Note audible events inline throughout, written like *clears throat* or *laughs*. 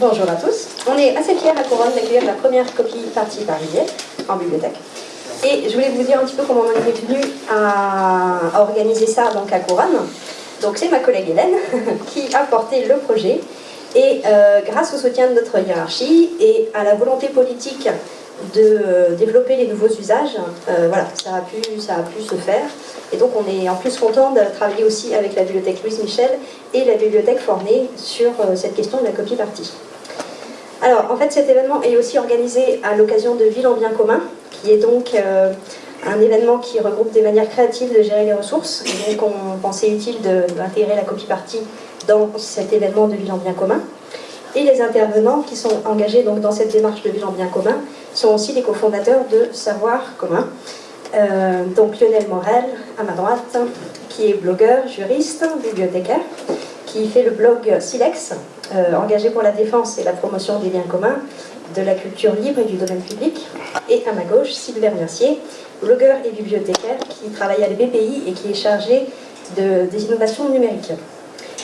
bonjour à tous. On est assez fiers à Couronne d'accueillir la première copie partie par en bibliothèque. Et je voulais vous dire un petit peu comment on est venu à, organiser ça donc, à Couronne. Donc c'est ma collègue Hélène *laughs* qui a porté le projet. Et euh, grâce au soutien de notre hiérarchie et à la volonté politique de euh, développer les nouveaux usages, euh, voilà, ça a, pu, ça a pu se faire. Et donc on est en plus content de travailler aussi avec la bibliothèque Louise Michel et la bibliothèque Forney sur cette question de la copie partie. Alors en fait cet événement est aussi organisé à l'occasion de Ville en bien commun, qui est donc un événement qui regroupe des manières créatives de gérer les ressources. Et donc on pensait utile d'intégrer la copie partie dans cet événement de Ville en bien commun. Et les intervenants qui sont engagés donc dans cette démarche de Ville en bien commun sont aussi les cofondateurs de Savoir commun. Euh, donc Lionel Morel, à ma droite, qui est blogueur, juriste, bibliothécaire, qui fait le blog Silex, euh, engagé pour la défense et la promotion des liens communs, de la culture libre et du domaine public. Et à ma gauche, Sylvain Mercier, blogueur et bibliothécaire qui travaille à l'EBPI et qui est chargé de, des innovations numériques.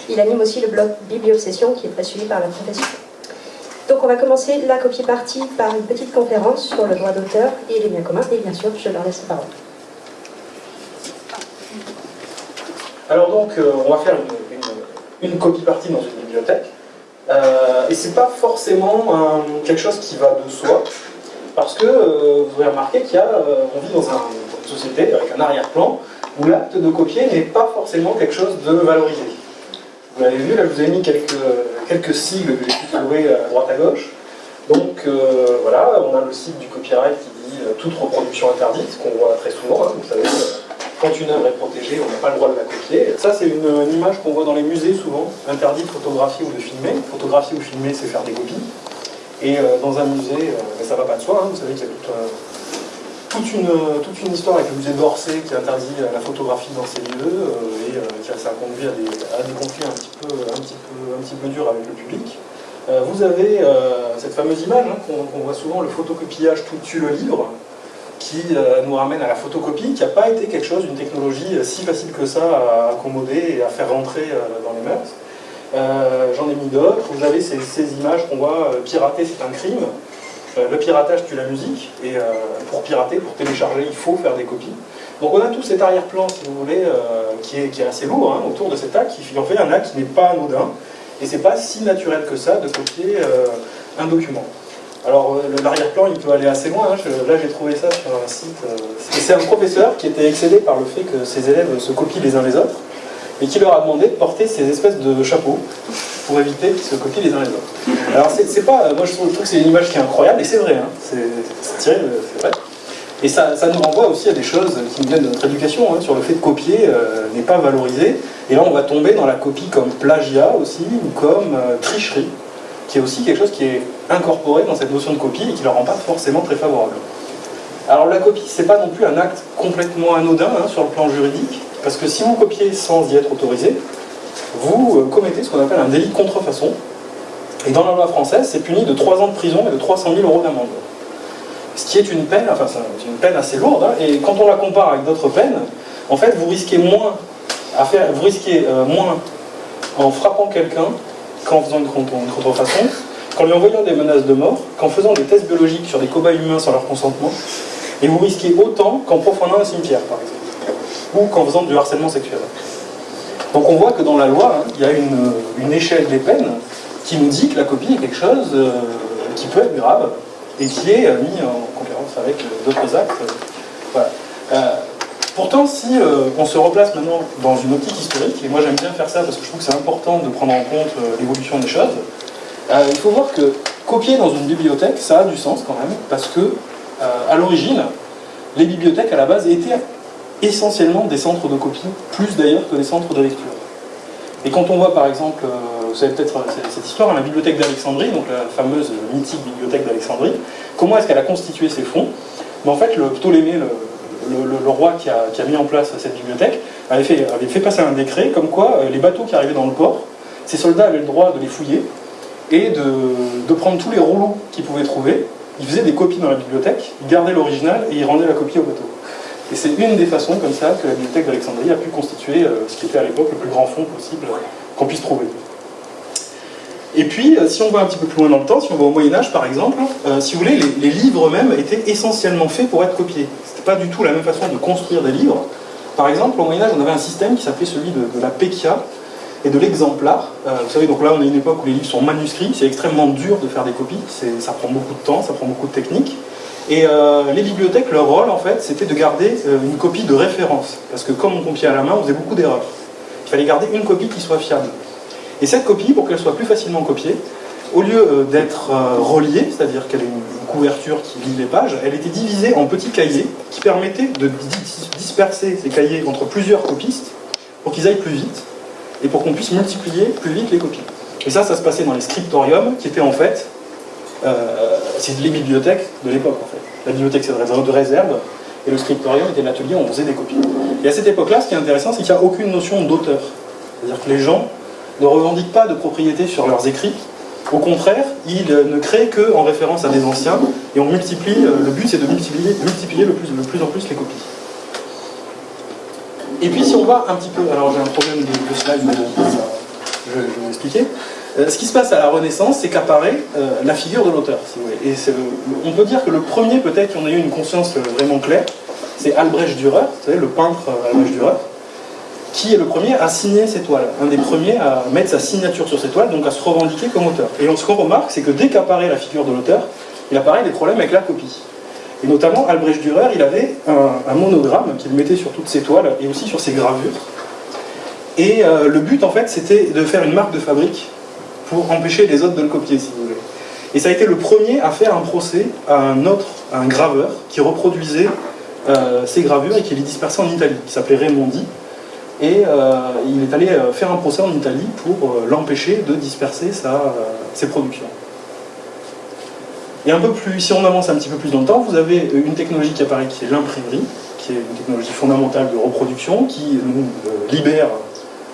Il anime aussi le blog Bibliobsession qui est très suivi par la profession. Donc on va commencer la copie partie par une petite conférence sur le droit d'auteur et les biens communs. Et bien sûr, je leur laisse la parole. Alors donc, euh, on va faire une, copie partie dans une bibliothèque. Euh, et c'est pas forcément quelque chose qui va de soi, parce que euh, vous avez remarqué qu'il euh, vit dans une société avec un arrière-plan où l'acte de copier n'est pas forcément quelque chose de valorisé. Vous l'avez vu, là je vous ai mis quelques, quelques sigles que j'ai trouver à droite à gauche. Donc euh, voilà, on a le sigle du copyright qui dit toute reproduction interdite, qu'on voit très souvent, hein, vous savez, quand une œuvre est protégée, on n'a pas le droit de la copier. Ça c'est une, image qu'on voit dans les musées souvent, interdit de photographier ou de filmer. Photographier ou filmer, c'est faire des copies. Et euh, dans un musée, euh, ça va pas de soi, hein, vous savez qu'il y a toute, une, toute une histoire avec le musée d'Orsay qui interdit la photographie dans ces lieux euh, et qui ça conduit à des, conflits un petit, peu, un, petit peu, durs avec le public. vous avez cette fameuse image hein, qu'on voit souvent, le photocopiage tout tue le livre, qui nous ramène à la photocopie, qui n'a pas été quelque chose, une technologie si facile que ça à accommoder et à faire rentrer dans les mœurs. Euh, j'en ai mis d'autres. Vous avez ces, images qu'on voit, euh, pirater c'est un crime. Euh, le piratage tue la musique, et pour pirater, pour télécharger, il faut faire des copies. Donc on a tout cet arrière-plan, si vous voulez, qui est, qui, est, assez lourd hein, autour de cet acte, qui en fait un acte qui n'est pas anodin, et c'est pas si naturel que ça de copier un document. Alors l'arrière-plan, il peut aller assez loin. Hein. là, j'ai trouvé ça sur un site. c'est un professeur qui était excédé par le fait que ses élèves se copient les uns les autres et qui leur a demandé de porter ces espèces de chapeaux pour éviter qu'ils se copient les uns les autres. Alors c'est pas, moi je trouve, que c'est une image qui est incroyable, et c'est vrai, hein, c'est tiré, c'est vrai. Et ça, ça, nous renvoie aussi à des choses qui nous viennent de notre éducation, hein, sur le fait de copier euh, n'est pas valorisé. Et là on va tomber dans la copie comme plagiat aussi, ou comme euh, tricherie, qui est aussi quelque chose qui est incorporé dans cette notion de copie et qui ne leur rend pas forcément très favorable. Alors la copie, c'est pas non plus un acte complètement anodin hein, sur le plan juridique, parce que si vous copiez sans y être autorisé, vous euh, commettez ce qu'on appelle un délit de contrefaçon. Et dans la loi française, c'est puni de 3 ans de prison et de 300 000 euros d'amende. Ce qui est une peine, enfin c'est une peine assez lourde, hein. et quand on la compare avec d'autres peines, en fait vous risquez moins à faire, vous risquez euh, moins en frappant quelqu'un qu'en faisant une, contrefaçon, qu'en lui envoyant des menaces de mort, qu'en faisant des tests biologiques sur des cobayes humains sans leur consentement, et vous risquez autant qu'en profanant un cimetière, par exemple ou qu'en faisant du harcèlement sexuel. Donc on voit que dans la loi, hein, il y a une, échelle des peines qui nous dit que la copie est quelque chose euh, qui peut être grave et qui est euh, mis en concurrence avec d'autres actes. pourtant, si euh, on se replace maintenant dans une optique historique, et moi j'aime bien faire ça parce que je trouve que c'est important de prendre en compte l'évolution des choses, il faut voir que copier dans une bibliothèque, ça a du sens quand même, parce que à l'origine, les bibliothèques à la base étaient essentiellement des centres de copie, plus d'ailleurs que des centres de lecture. Et quand on voit par exemple, euh, vous savez peut-être euh, cette histoire, la bibliothèque d'Alexandrie, donc la fameuse mythique bibliothèque d'Alexandrie, comment est-ce qu'elle a constitué ses fonds? Mais En fait, le Ptolémée, le, roi qui a, mis en place cette bibliothèque, avait fait, avait fait passer un décret comme quoi euh, les bateaux qui arrivaient dans le port, ces soldats avaient le droit de les fouiller et de, prendre tous les rouleaux qu'ils pouvaient trouver. Ils faisaient des copies dans la bibliothèque, ils gardaient l'original et ils rendaient la copie au bateau. Et c'est une des façons comme ça que la bibliothèque d'Alexandrie a pu constituer euh, ce qui était à l'époque le plus grand fonds possible qu'on puisse trouver. Et puis, si on va un petit peu plus loin dans le temps, si on va au Moyen-Âge par exemple, si vous voulez, les, livres eux-mêmes étaient essentiellement faits pour être copiés. C'était pas du tout la même façon de construire des livres. Par exemple, au Moyen-Âge, on avait un système qui s'appelait celui de, la Pekia et de l'exemplar. vous savez, donc là, on est une époque où les livres sont manuscrits, c'est extrêmement dur de faire des copies, ça prend beaucoup de temps, ça prend beaucoup de techniques. Et euh, les bibliothèques, leur rôle, en fait, c'était de garder euh, une copie de référence. Parce que comme on copiait à la main, on faisait beaucoup d'erreurs. Il fallait garder une copie qui soit fiable. Et cette copie, pour qu'elle soit plus facilement copiée, au lieu euh, d'être reliée, c'est-à-dire qu'elle ait une couverture qui lit les pages, elle était divisée en petits cahiers qui permettaient de disperser ces cahiers entre plusieurs copistes pour qu'ils aillent plus vite et pour qu'on puisse multiplier plus vite les copies. Et ça, ça se passait dans les scriptoriums qui étaient en fait euh, c'est les bibliothèques de l'époque en fait. La bibliothèque c'est de réserve, et le scriptorium était l'atelier où on faisait des copies. Et à cette époque-là, ce qui est intéressant, c'est qu'il n'y a aucune notion d'auteur. C'est-à-dire que les gens ne revendiquent pas de propriété sur leurs écrits, au contraire, ils ne créent qu'en référence à des anciens, et on multiplie, euh, le but c'est de multiplier, multiplier plus, le plus en plus les copies. Et puis si on va un petit peu, alors j'ai un problème de, slide, mais je, je vais vous expliquer. Euh, ce qui se passe à la Renaissance, c'est qu'apparaît euh, la figure de l'auteur, si. Et on peut dire que le premier, peut-être, qui en a eu une conscience euh, vraiment claire, c'est Albrecht Dürer, vous savez, le peintre Albrecht Dürer, qui est le premier à signer ses toiles, un des premiers à mettre sa signature sur ses toiles, donc à se revendiquer comme auteur. Et ce qu'on remarque, c'est que dès qu'apparaît la figure de l'auteur, il apparaît des problèmes avec la copie. Et notamment, Albrecht Dürer, il avait un, monogramme qu'il mettait sur toutes ses toiles et aussi sur ses gravures. Et le but, en fait, c'était de faire une marque de fabrique pour empêcher les autres de le copier, si vous voulez. Et ça a été le premier à faire un procès à un autre, un graveur, qui reproduisait euh, ces gravures et qui les dispersait en Italie, qui s'appelait Raimondi. Et euh, il est allé euh, faire un procès en Italie pour l'empêcher de disperser ses productions. Et un peu plus, si on avance un petit peu plus dans le temps, vous avez une technologie qui apparaît qui est l'imprimerie, qui est une technologie fondamentale de reproduction, qui nous libère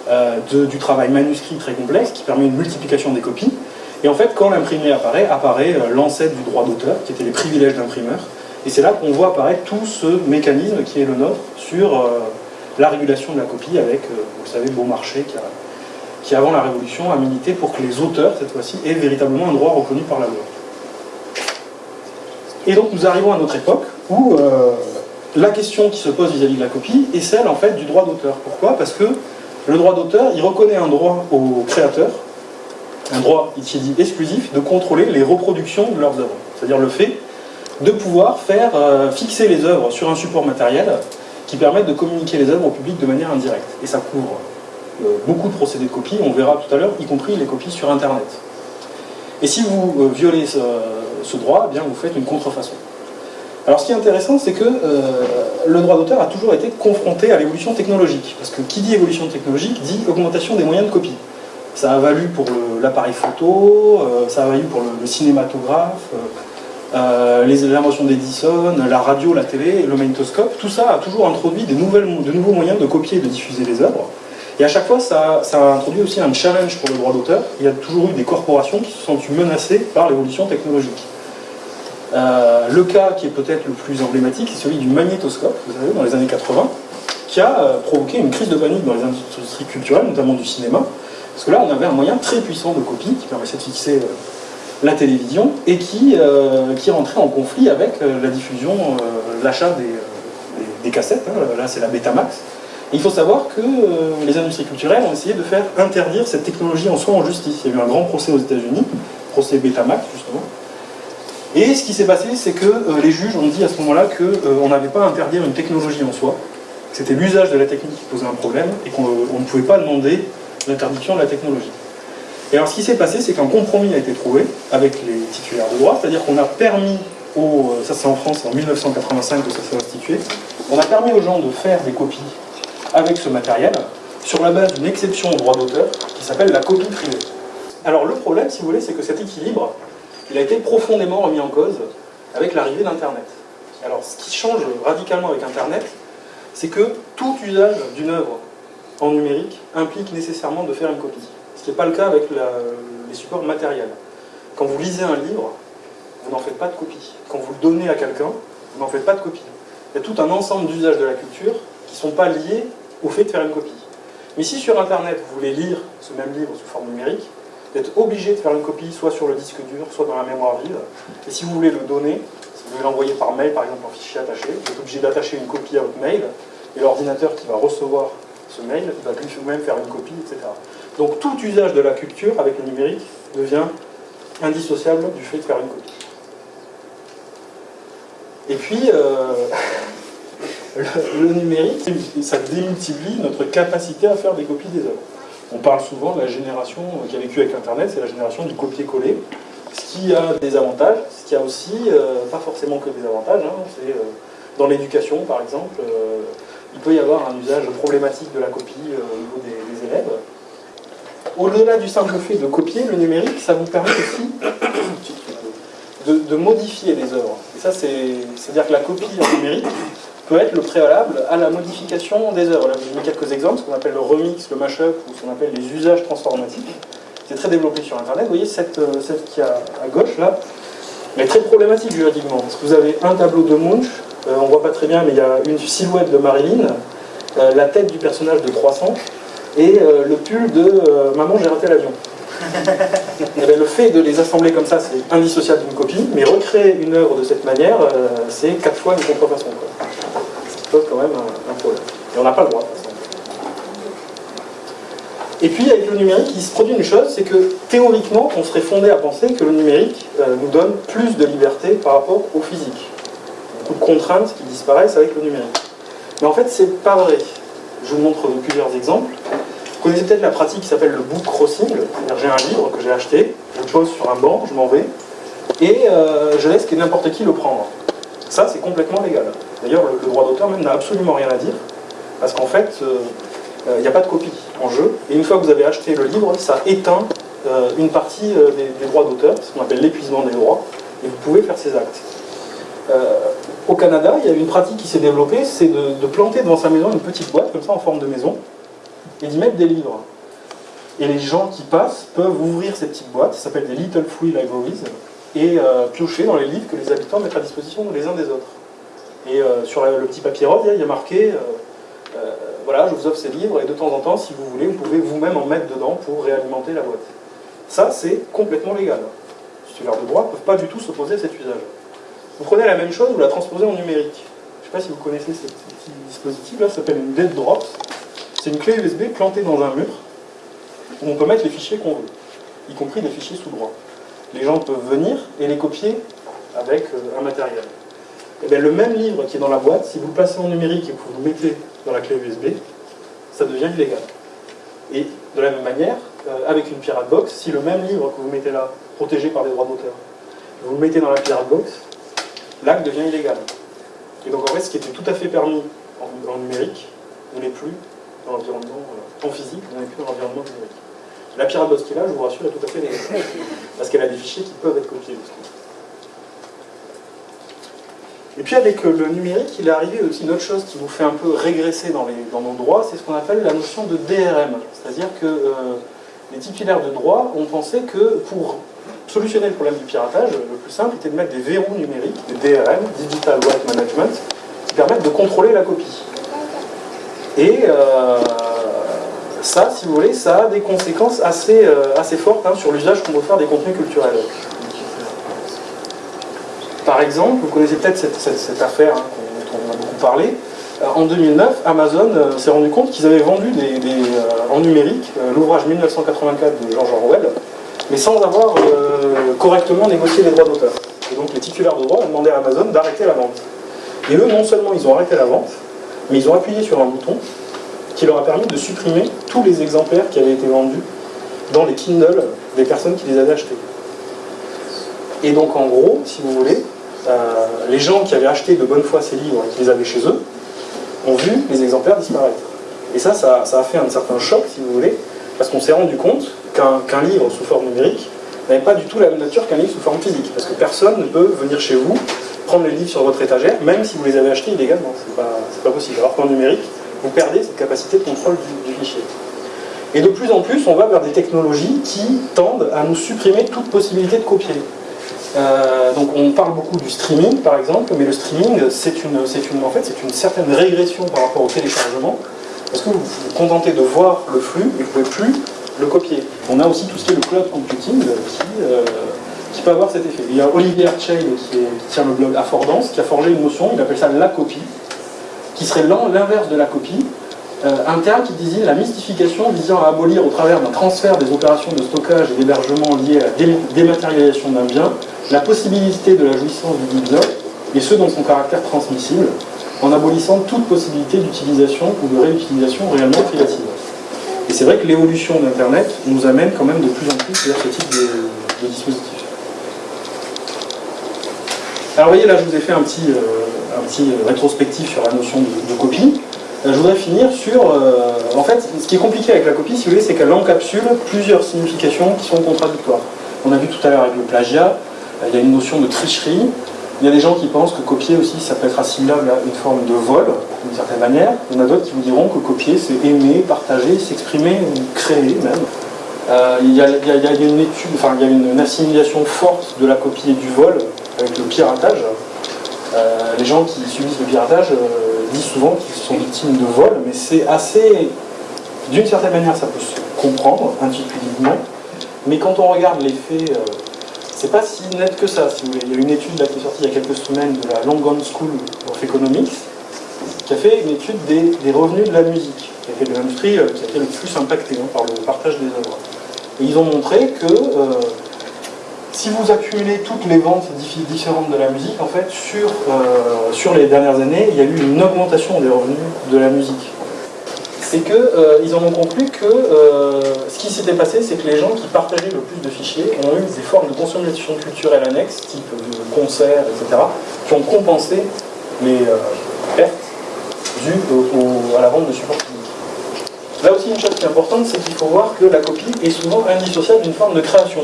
euh, du travail manuscrit très complexe qui permet une multiplication des copies. Et en fait, quand l'imprimerie apparaît, apparaît euh, l'ancêtre du droit d'auteur, qui était les privilèges d'imprimeur. Et c'est là qu'on voit apparaître tout ce mécanisme qui est le nôtre sur euh, la régulation de la copie avec, vous le savez, Beaumarchais qui, avant la Révolution, a milité pour que les auteurs, cette fois-ci, aient véritablement un droit reconnu par la loi. Et donc nous arrivons à notre époque où la question qui se pose vis-à-vis -vis de la copie est celle en fait du droit d'auteur. Pourquoi? Parce que le droit d'auteur, il reconnaît un droit aux créateurs, un droit qui dit exclusif, de contrôler les reproductions de leurs œuvres. C'est-à-dire le fait de pouvoir faire euh, fixer les œuvres sur un support matériel qui permette de communiquer les œuvres au public de manière indirecte. Et ça couvre euh, beaucoup de procédés de copie, on verra tout à l'heure, y compris les copies sur Internet. Et si vous euh, violez ce, droit, eh bien vous faites une contrefaçon. Alors ce qui est intéressant, c'est que euh, le droit d'auteur a toujours été confronté à l'évolution technologique. Parce que qui dit évolution technologique dit augmentation des moyens de copie. Ça a valu pour l'appareil photo, euh, ça a valu pour le, cinématographe, euh, l'invention d'Edison, la radio, la télé, le magnétoscope. Tout ça a toujours introduit de nouveaux moyens de copier et de diffuser les œuvres. Et à chaque fois, ça, ça a introduit aussi un challenge pour le droit d'auteur. Il y a toujours eu des corporations qui se sont menacées par l'évolution technologique. Euh, le cas qui est peut-être le plus emblématique, c'est celui du magnétoscope, vous savez, dans les années 80, qui a euh, provoqué une crise de panique dans les industries culturelles, notamment du cinéma, parce que là, on avait un moyen très puissant de copie qui permettait de fixer euh, la télévision et qui, qui rentrait en conflit avec la diffusion, l'achat des, cassettes, hein. là c'est la Betamax. Et il faut savoir que les industries culturelles ont essayé de faire interdire cette technologie en soi en justice. Il y a eu un grand procès aux États-Unis, procès Betamax justement, et ce qui s'est passé, c'est que euh, les juges ont dit à ce moment-là qu'on euh, n'avait pas à interdire une technologie en soi, c'était l'usage de la technique qui posait un problème, et qu'on euh, ne pouvait pas demander l'interdiction de la technologie. Et alors ce qui s'est passé, c'est qu'un compromis a été trouvé avec les titulaires de droit, c'est-à-dire qu'on a permis aux, ça c'est en France en 1985 que ça s'est institué, on a permis aux gens de faire des copies avec ce matériel sur la base d'une exception au droit d'auteur qui s'appelle la copie privée. Alors le problème, si vous voulez, c'est que cet équilibre, il a été profondément remis en cause avec l'arrivée d'Internet. Alors, ce qui change radicalement avec Internet, c'est que tout usage d'une œuvre en numérique implique nécessairement de faire une copie. Ce qui n'est pas le cas avec les supports matériels. Quand vous lisez un livre, vous n'en faites pas de copie. Quand vous le donnez à quelqu'un, vous n'en faites pas de copie. Il y a tout un ensemble d'usages de la culture qui ne sont pas liés au fait de faire une copie. Mais si sur Internet, vous voulez lire ce même livre sous forme numérique, d'être obligé de faire une copie soit sur le disque dur, soit dans la mémoire vive. Et si vous voulez le donner, si vous voulez l'envoyer par mail, par exemple en fichier attaché, vous êtes obligé d'attacher une copie à votre mail, et l'ordinateur qui va recevoir ce mail va lui-même faire une copie, etc. Donc tout usage de la culture avec le numérique devient indissociable du fait de faire une copie. Et puis, euh, *laughs* le, numérique, ça démultiplie notre capacité à faire des copies des œuvres. On parle souvent de la génération qui a vécu avec Internet, c'est la génération du copier-coller, ce qui a des avantages, ce qui a aussi, euh, pas forcément que des avantages, hein, c'est euh, dans l'éducation par exemple, il peut y avoir un usage problématique de la copie au niveau des élèves, au-delà du simple fait de copier, le numérique, ça vous permet aussi *coughs* de, modifier les œuvres. Et ça, c'est-à-dire que la copie en numérique peut être le préalable à la modification des œuvres. Là, je vous mets quelques exemples, ce qu'on appelle le remix, le mashup, ou ce qu'on appelle les usages transformatifs. C'est très développé sur Internet. Vous voyez, cette, euh, celle qui est à gauche, là, elle est très problématique juridiquement. Parce que vous avez un tableau de Munch, euh, on ne voit pas très bien, mais il y a une silhouette de Marilyn, euh, la tête du personnage de Croissant, et euh, le pull de Maman, j'ai raté l'avion. *laughs* Eh ben, le fait de les assembler comme ça, c'est indissociable d'une copie, mais recréer une œuvre de cette manière, c'est quatre fois une contrefaçon. Qui quand même un, problème. Et on n'a pas le droit. Et puis avec le numérique, il se produit une chose, c'est que théoriquement, on serait fondé à penser que le numérique nous donne plus de liberté par rapport au physique. Beaucoup de contraintes qui disparaissent avec le numérique. Mais en fait, c'est pas vrai. Je vous montre plusieurs exemples. Vous connaissez peut-être la pratique qui s'appelle le book crossing, j'ai un livre que j'ai acheté, je le pose sur un banc, je m'en vais, et euh, je laisse n'importe qui le prendre. Ça, c'est complètement légal. D'ailleurs, le, droit d'auteur même n'a absolument rien à dire, parce qu'en fait, euh, euh, il n'y a pas de copie en jeu, et une fois que vous avez acheté le livre, ça éteint une partie des, droits d'auteur, ce qu'on appelle l'épuisement des droits, et vous pouvez faire ces actes. au Canada, il y a une pratique qui s'est développée, c'est de, de planter devant sa maison une petite boîte, comme ça, en forme de maison, et d'y mettre des livres. Et les gens qui passent peuvent ouvrir ces petites boîtes, ça s'appelle des Little Free Libraries, et euh, piocher dans les livres que les habitants mettent à disposition les uns des autres. Et euh, sur le petit papier rose, il y a marqué euh, voilà, je vous offre ces livres, et de temps en temps, si vous voulez, vous pouvez vous-même en mettre dedans pour réalimenter la boîte. Ça, c'est complètement légal. Les titulaires de droit ne peuvent pas du tout s'opposer à cet usage. Vous prenez la même chose, vous la transposez en numérique. Je ne sais pas si vous connaissez ce, petit dispositif là, ça s'appelle une dead drop. C'est une clé USB plantée dans un mur où on peut mettre les fichiers qu'on veut, y compris des fichiers sous droit. Les gens peuvent venir et les copier avec euh, un matériel. Et eh le même livre qui est dans la boîte, si vous le passez en numérique et que vous le mettez dans la clé USB, ça devient illégal. Et de la même manière, euh, avec une pirate box, si le même livre que vous mettez là, protégé par des droits d'auteur, vous le mettez dans la pirate box, l'acte devient illégal. Et donc en fait, ce qui était tout à fait permis en, en numérique ne l'est plus dans l'environnement euh, en physique, on n'est plus dans l'environnement numérique. La pirate là, je vous rassure, est tout à fait négative, parce qu'elle a des fichiers qui peuvent être copiés. Et puis avec euh, le numérique, il est arrivé aussi une autre chose qui nous fait un peu régresser dans, les, nos droits, c'est ce qu'on appelle la notion de DRM. C'est-à-dire que euh, les titulaires de droit ont pensé que pour solutionner le problème du piratage, le plus simple était de mettre des verrous numériques, des DRM, Digital Right Management, qui permettent de contrôler la copie. Et euh, ça, si vous voulez, ça a des conséquences assez, euh, assez fortes hein, sur l'usage qu'on veut faire des contenus culturels. Par exemple, vous connaissez peut-être cette, affaire hein, dont on a beaucoup parlé. Euh, en 2009, Amazon s'est rendu compte qu'ils avaient vendu des, en numérique l'ouvrage 1984 de George Orwell, mais sans avoir correctement négocié les droits d'auteur. Et donc les titulaires de droits ont demandé à Amazon d'arrêter la vente. Et eux, non seulement ils ont arrêté la vente, mais ils ont appuyé sur un bouton qui leur a permis de supprimer tous les exemplaires qui avaient été vendus dans les Kindle des personnes qui les avaient achetés. Et donc en gros, si vous voulez, euh, les gens qui avaient acheté de bonne foi ces livres et qui les avaient chez eux, ont vu les exemplaires disparaître. Et ça, ça, a fait un certain choc, si vous voulez, parce qu'on s'est rendu compte qu'un livre sous forme numérique n'avait pas du tout la même nature qu'un livre sous forme physique, parce que personne ne peut venir chez vous prendre les livres sur votre étagère, même si vous les avez achetés illégalement. C'est pas, pas possible. Alors qu'en numérique, vous perdez cette capacité de contrôle du, fichier. Et de plus en plus, on va vers des technologies qui tendent à nous supprimer toute possibilité de copier. Euh, donc on parle beaucoup du streaming par exemple, mais le streaming c'est une, en fait, une certaine régression par rapport au téléchargement, parce que vous vous contentez de voir le flux et vous ne pouvez plus le copier. On a aussi tout ce qui est le cloud computing qui, qui peut avoir cet effet. Il y a Olivier Archail qui, tient le blog Affordance qui a forgé une notion, il appelle ça la copie, qui serait l'inverse de la copie, un terme qui désigne la mystification visant à abolir au travers d'un transfert des opérations de stockage et d'hébergement liées à la dématérialisation d'un bien, la possibilité de la jouissance du bien, et ce dans son caractère transmissible, en abolissant toute possibilité d'utilisation ou de réutilisation réellement privative. Et c'est vrai que l'évolution d'Internet nous amène quand même de plus en plus vers ce type de, dispositif. Alors vous voyez là je vous ai fait un petit, euh, un petit rétrospectif sur la notion de, copie. Euh, je voudrais finir sur... Euh, en fait, ce qui est compliqué avec la copie, si vous voulez, c'est qu'elle encapsule plusieurs significations qui sont contradictoires. On a vu tout à l'heure avec le plagiat, il y a une notion de tricherie, il y a des gens qui pensent que copier aussi, ça peut être assimilable à une forme de vol, d'une certaine manière. Il y en a d'autres qui vous diront que copier, c'est aimer, partager, s'exprimer créer même. Euh, il, y a, une étude, enfin, il y a une, assimilation forte de la copie et du vol avec le piratage. Euh, les gens qui subissent le piratage euh, disent souvent qu'ils sont victimes de vol, mais c'est assez... D'une certaine manière, ça peut se comprendre intuitivement, mais quand on regarde les faits c'est pas si net que ça. Il y a une étude qui est sortie il y a quelques semaines de la Longon School of Economics qui a fait une étude des, revenus de la musique, qui a été l'industrie euh, qui a été le plus impactée hein, par le partage des œuvres. Et ils ont montré que euh, si vous accumulez toutes les ventes différentes de la musique, en fait, sur, euh, sur les dernières années, il y a eu une augmentation des revenus de la musique c'est qu'ils euh, en ont conclu que euh, ce qui s'était passé, c'est que les gens qui partageaient le plus de fichiers ont eu des formes de consommation culturelle annexes, type concerts, etc., qui ont compensé les pertes dues à la vente de supports. Là aussi, une chose qui est importante, c'est qu'il faut voir que la copie est souvent indissociable d'une forme de création.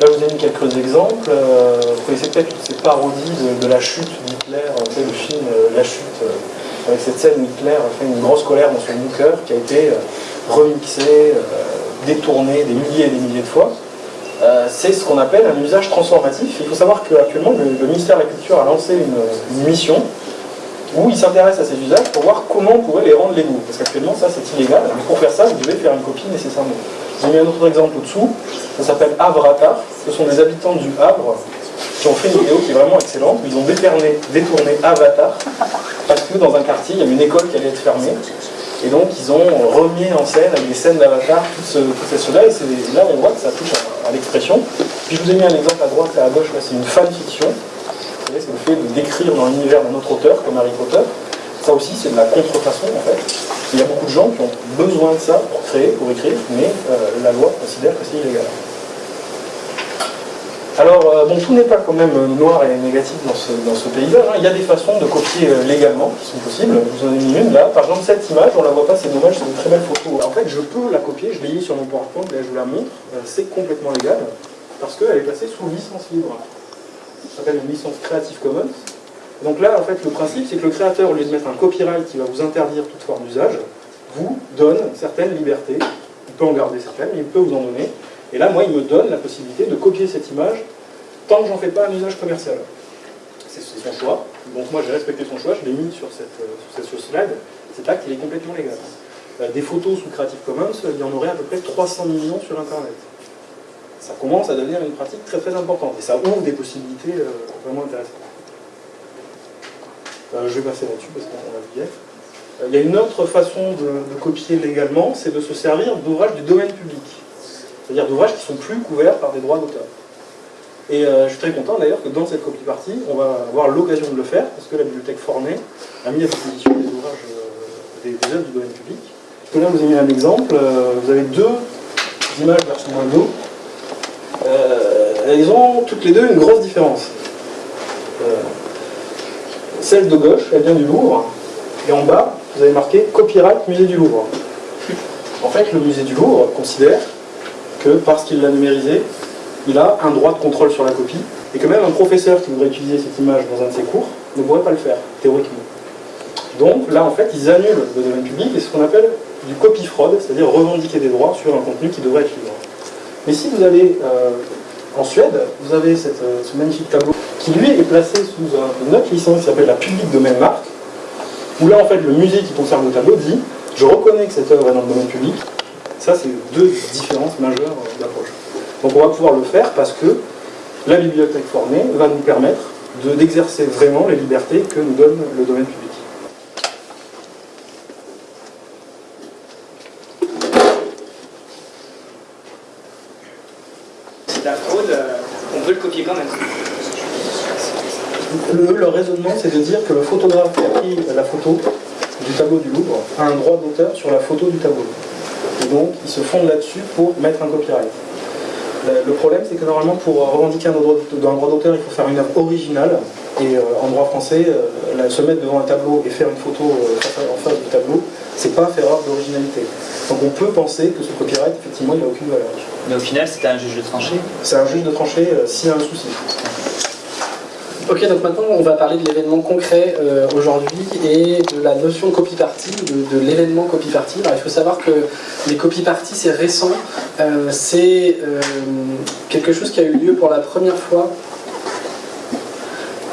Là, je vous ai mis quelques exemples. vous connaissez peut-être toutes ces parodies de, la chute d'Hitler, le film La chute avec cette scène où Hitler fait une grosse colère dans son bunker qui a été euh, remixée, euh, détournée des milliers et des milliers de fois. Euh, c'est ce qu'on appelle un usage transformatif. Il faut savoir qu'actuellement, le, ministère de la Culture a lancé une, mission où il s'intéresse à ces usages pour voir comment on pourrait les rendre légaux. Parce qu'actuellement, ça, c'est illégal. Mais pour faire ça, vous devez faire une copie nécessairement. J'ai mis un autre exemple au-dessous. Ça s'appelle Havratar. Ce sont des habitants du Havre qui ont fait une vidéo qui est vraiment excellente, ils ont détourné, détourné Avatar, parce que dans un quartier, il y avait une école qui allait être fermée, et donc ils ont remis en scène avec des scènes d'Avatar tout, ce, ces cela, et là on voit que ça touche à, l'expression. Puis je vous ai mis un exemple à droite et à gauche, là c'est une fanfiction, c'est le fait décrire dans l'univers d'un autre auteur, comme Harry Potter. Ça aussi c'est de la contrefaçon en fait. Il y a beaucoup de gens qui ont besoin de ça pour créer, pour écrire, mais euh, la loi considère que c'est illégal. Alors, euh, bon, tout n'est pas quand même noir et négatif dans ce, paysage. Hein. Il y a des façons de copier euh, légalement qui sont possibles. Vous en avez mis une là. Par exemple, cette image, on la voit pas, c'est dommage, c'est une très belle photo. En fait, je peux la copier, je l'ai mis sur mon PowerPoint, là je vous la montre. Euh, c'est complètement légal parce qu'elle est passée sous licence libre. Ça s'appelle une licence Creative Commons. Donc là, en fait, le principe, c'est que le créateur, au lieu de mettre un copyright qui va vous interdire toute forme d'usage, vous donne certaines libertés. Il peut en garder certaines, mais il peut vous en donner. Et là, moi, il me donne la possibilité de copier cette image tant que j'en fais pas un usage commercial. C'est son choix. Donc moi, j'ai respecté son choix, je l'ai mis sur cette, euh, sur cette slide. Cet acte, il est complètement légal. Euh, des photos sous Creative Commons, il y en aurait à peu près 300 millions sur Internet. Ça commence à devenir une pratique très très importante. Et ça ouvre des possibilités euh, vraiment intéressantes. je vais passer là-dessus parce qu'on a vu Il y a une autre façon de, copier légalement, c'est de se servir d'ouvrages du domaine public c'est-à-dire d'ouvrages qui sont plus couverts par des droits d'auteur. Et euh, je suis très content d'ailleurs que dans cette copie partie, on va avoir l'occasion de le faire, parce que la bibliothèque Forney a mis à disposition des ouvrages, euh, des, œuvres du domaine public. là, vous avez mis un exemple, euh, vous avez deux images version Windows. Elles ont toutes les deux une grosse différence. celle de gauche, elle vient du Louvre, et en bas, vous avez marqué Copyright Musée du Louvre. En fait, le musée du Louvre considère que parce qu'il l'a numérisé, il a un droit de contrôle sur la copie, et que même un professeur qui voudrait utiliser cette image dans un de ses cours ne pourrait pas le faire, théoriquement. Donc là, en fait, ils annulent le domaine public, et ce qu'on appelle du copy fraude, c'est-à-dire revendiquer des droits sur un contenu qui devrait être libre. Mais si vous allez euh, en Suède, vous avez euh, ce magnifique tableau qui, lui, est placé sous une autre licence qui s'appelle la public domaine marque, où là, en fait, le musée qui conserve le tableau dit « Je reconnais que cette œuvre est dans le domaine public, Ça, c'est deux différences majeures d'approche. Donc on va pouvoir le faire parce que la bibliothèque formée va nous permettre d'exercer vraiment les libertés que nous donne le domaine public. C'est la fraude, euh, on peut le copier quand même. Le, raisonnement, c'est de dire que le photographe qui a pris la photo du tableau du Louvre a un droit d'auteur sur la photo du tableau. Et donc, il se fonde là-dessus pour mettre un copyright. Le problème, c'est que normalement, pour revendiquer un droit d'auteur, il faut faire une œuvre originale. Et euh, en droit français, euh, se mettre devant un tableau et faire une photo euh, en face du tableau, c'est pas faire œuvre d'originalité. Donc on peut penser que ce copyright, effectivement, il n'a aucune valeur. Mais au final, c'était un juge de trancher C'est un juge de trancher s'il y a un souci. Ok, donc maintenant on va parler de l'événement concret aujourd'hui et de la notion copy party, de, l'événement copy party. Il faut savoir que les copy party c'est récent, c'est quelque chose qui a eu lieu pour la première fois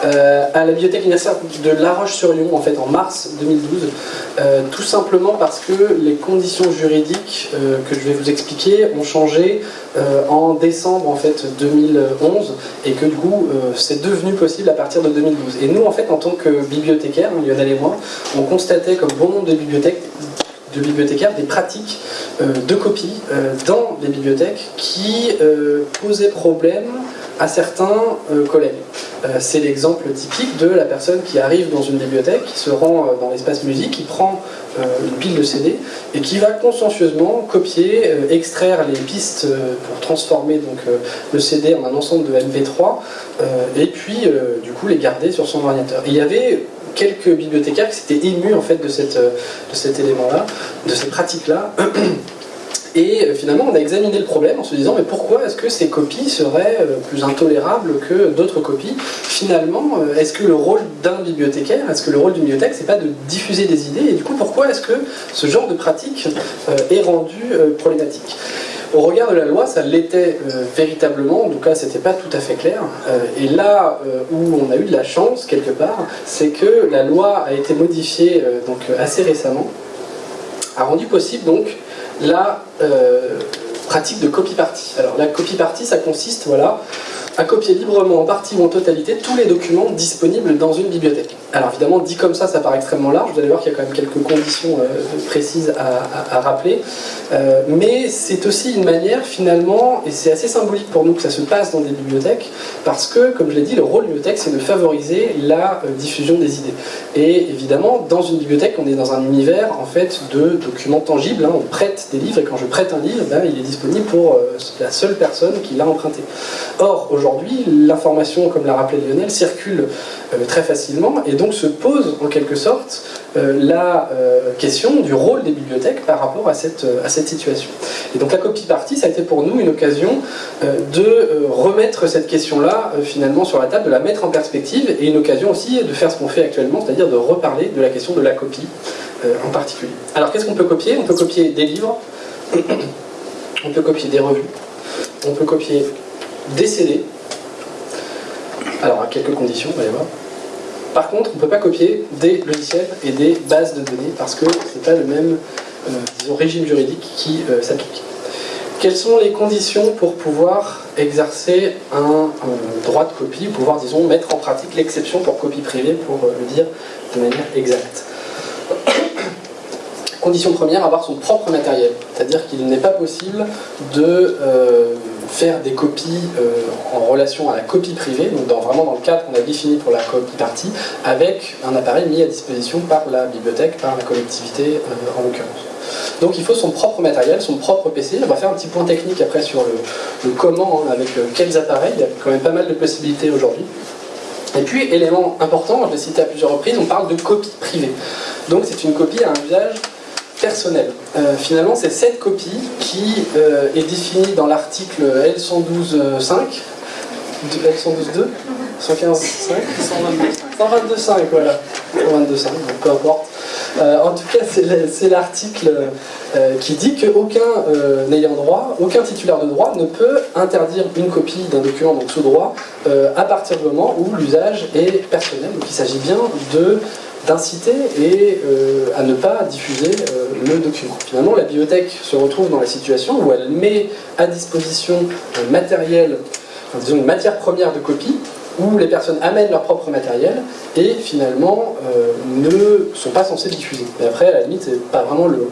euh, à la bibliothèque universitaire de La Roche-sur-Yon en fait en mars 2012 euh, tout simplement parce que les conditions juridiques euh, que je vais vous expliquer ont changé en décembre en fait 2011 et que du coup c'est devenu possible à partir de 2012 et nous en fait en tant que bibliothécaires, hein, Lionel et moi on constatait comme bon nombre de bibliothèques de bibliothécaires des pratiques de copie dans les bibliothèques qui posaient problème à certains collègues. Euh, c'est l'exemple typique de la personne qui arrive dans une bibliothèque, qui se rend euh, dans l'espace musique, qui prend euh, une pile de CD et qui va consciencieusement copier, extraire les pistes pour transformer donc, le CD en un ensemble de MP3 et puis du coup les garder sur son ordinateur. il y avait quelques bibliothécaires qui s'étaient émus en fait de, cette, de cet élément-là, de cette pratique-là. *clears throat* Et euh, finalement, on a examiné le problème en se disant mais pourquoi est-ce que ces copies seraient euh, plus intolérables que d'autres copies? Finalement, euh, est-ce que le rôle d'un bibliothécaire, est-ce que le rôle d'une bibliothèque, c'est pas de diffuser des idées? Et du coup, pourquoi est-ce que ce genre de pratique est rendu problématique? Au regard de la loi, ça l'était véritablement, en tout cas c'était pas tout à fait clair. et là où on a eu de la chance quelque part, c'est que la loi a été modifiée donc assez récemment, a rendu possible donc la euh, pratique de copy party. Alors la copy party, ça consiste, voilà, à copier librement en partie ou en totalité tous les documents disponibles dans une bibliothèque. Alors évidemment, dit comme ça, ça paraît extrêmement large, vous allez voir qu'il y a quand même quelques conditions euh, précises à, rappeler, euh, mais c'est aussi une manière finalement, et c'est assez symbolique pour nous que ça se passe dans des bibliothèques, parce que, comme je l'ai dit, le rôle de bibliothèque, c'est de favoriser la euh, diffusion des idées. Et évidemment, dans une bibliothèque, on est dans un univers en fait de documents tangibles, hein. on prête des livres, et quand je prête un livre, ben, il est disponible pour la seule personne qui l'a emprunté. Or, aujourd'hui, l'information, comme l'a rappelé Lionel, circule très facilement, et donc se pose en quelque sorte euh, la euh, question du rôle des bibliothèques par rapport à cette, euh, à cette situation. Et donc la copie partie, ça a été pour nous une occasion de remettre cette question-là finalement sur la table, de la mettre en perspective, et une occasion aussi de faire ce qu'on fait actuellement, c'est-à-dire de reparler de la question de la copie en particulier. Alors qu'est-ce qu'on peut copier? On peut copier des livres, on peut copier des revues, on peut copier des CD, alors à quelques conditions, on va voir. Par contre, on ne peut pas copier des logiciels et des bases de données parce que ce n'est pas le même euh, régime juridique qui euh, s'applique. Quelles sont les conditions pour pouvoir exercer un, droit de copie, pouvoir, disons, mettre en pratique l'exception pour copie privée, pour euh, le dire de manière exacte? Condition première, avoir son propre matériel. C'est-à-dire qu'il n'est pas possible de faire des copies euh, en relation à la copie privée, donc dans, vraiment dans le cadre qu'on a défini pour la copie partie, avec un appareil mis à disposition par la bibliothèque, par la collectivité euh, en l'occurrence. Donc il faut son propre matériel, son propre PC. On va faire un petit point technique après sur le, comment, hein, avec euh, quels appareils. Il y a quand même pas mal de possibilités aujourd'hui. Et puis, élément important, je l'ai cité à plusieurs reprises, on parle de copie privée. Donc c'est une copie à un usage personnel. Euh, finalement, c'est cette copie qui euh, est définie dans l'article L112.5, L112.2, 115.5 122.5, voilà. 122.5, peu importe. Euh, en tout cas, c'est l'article qui dit qu'aucun n'ayant droit, aucun titulaire de droit ne peut interdire une copie d'un document donc sous droit à partir du moment où l'usage est personnel. Donc il s'agit bien de d'inciter et à ne pas diffuser le document. Finalement, la bibliothèque se retrouve dans la situation où elle met à disposition matériel, disons une matière première de copie, où les personnes amènent leur propre matériel et finalement ne sont pas censées diffuser. Mais après, à la limite, c'est pas vraiment le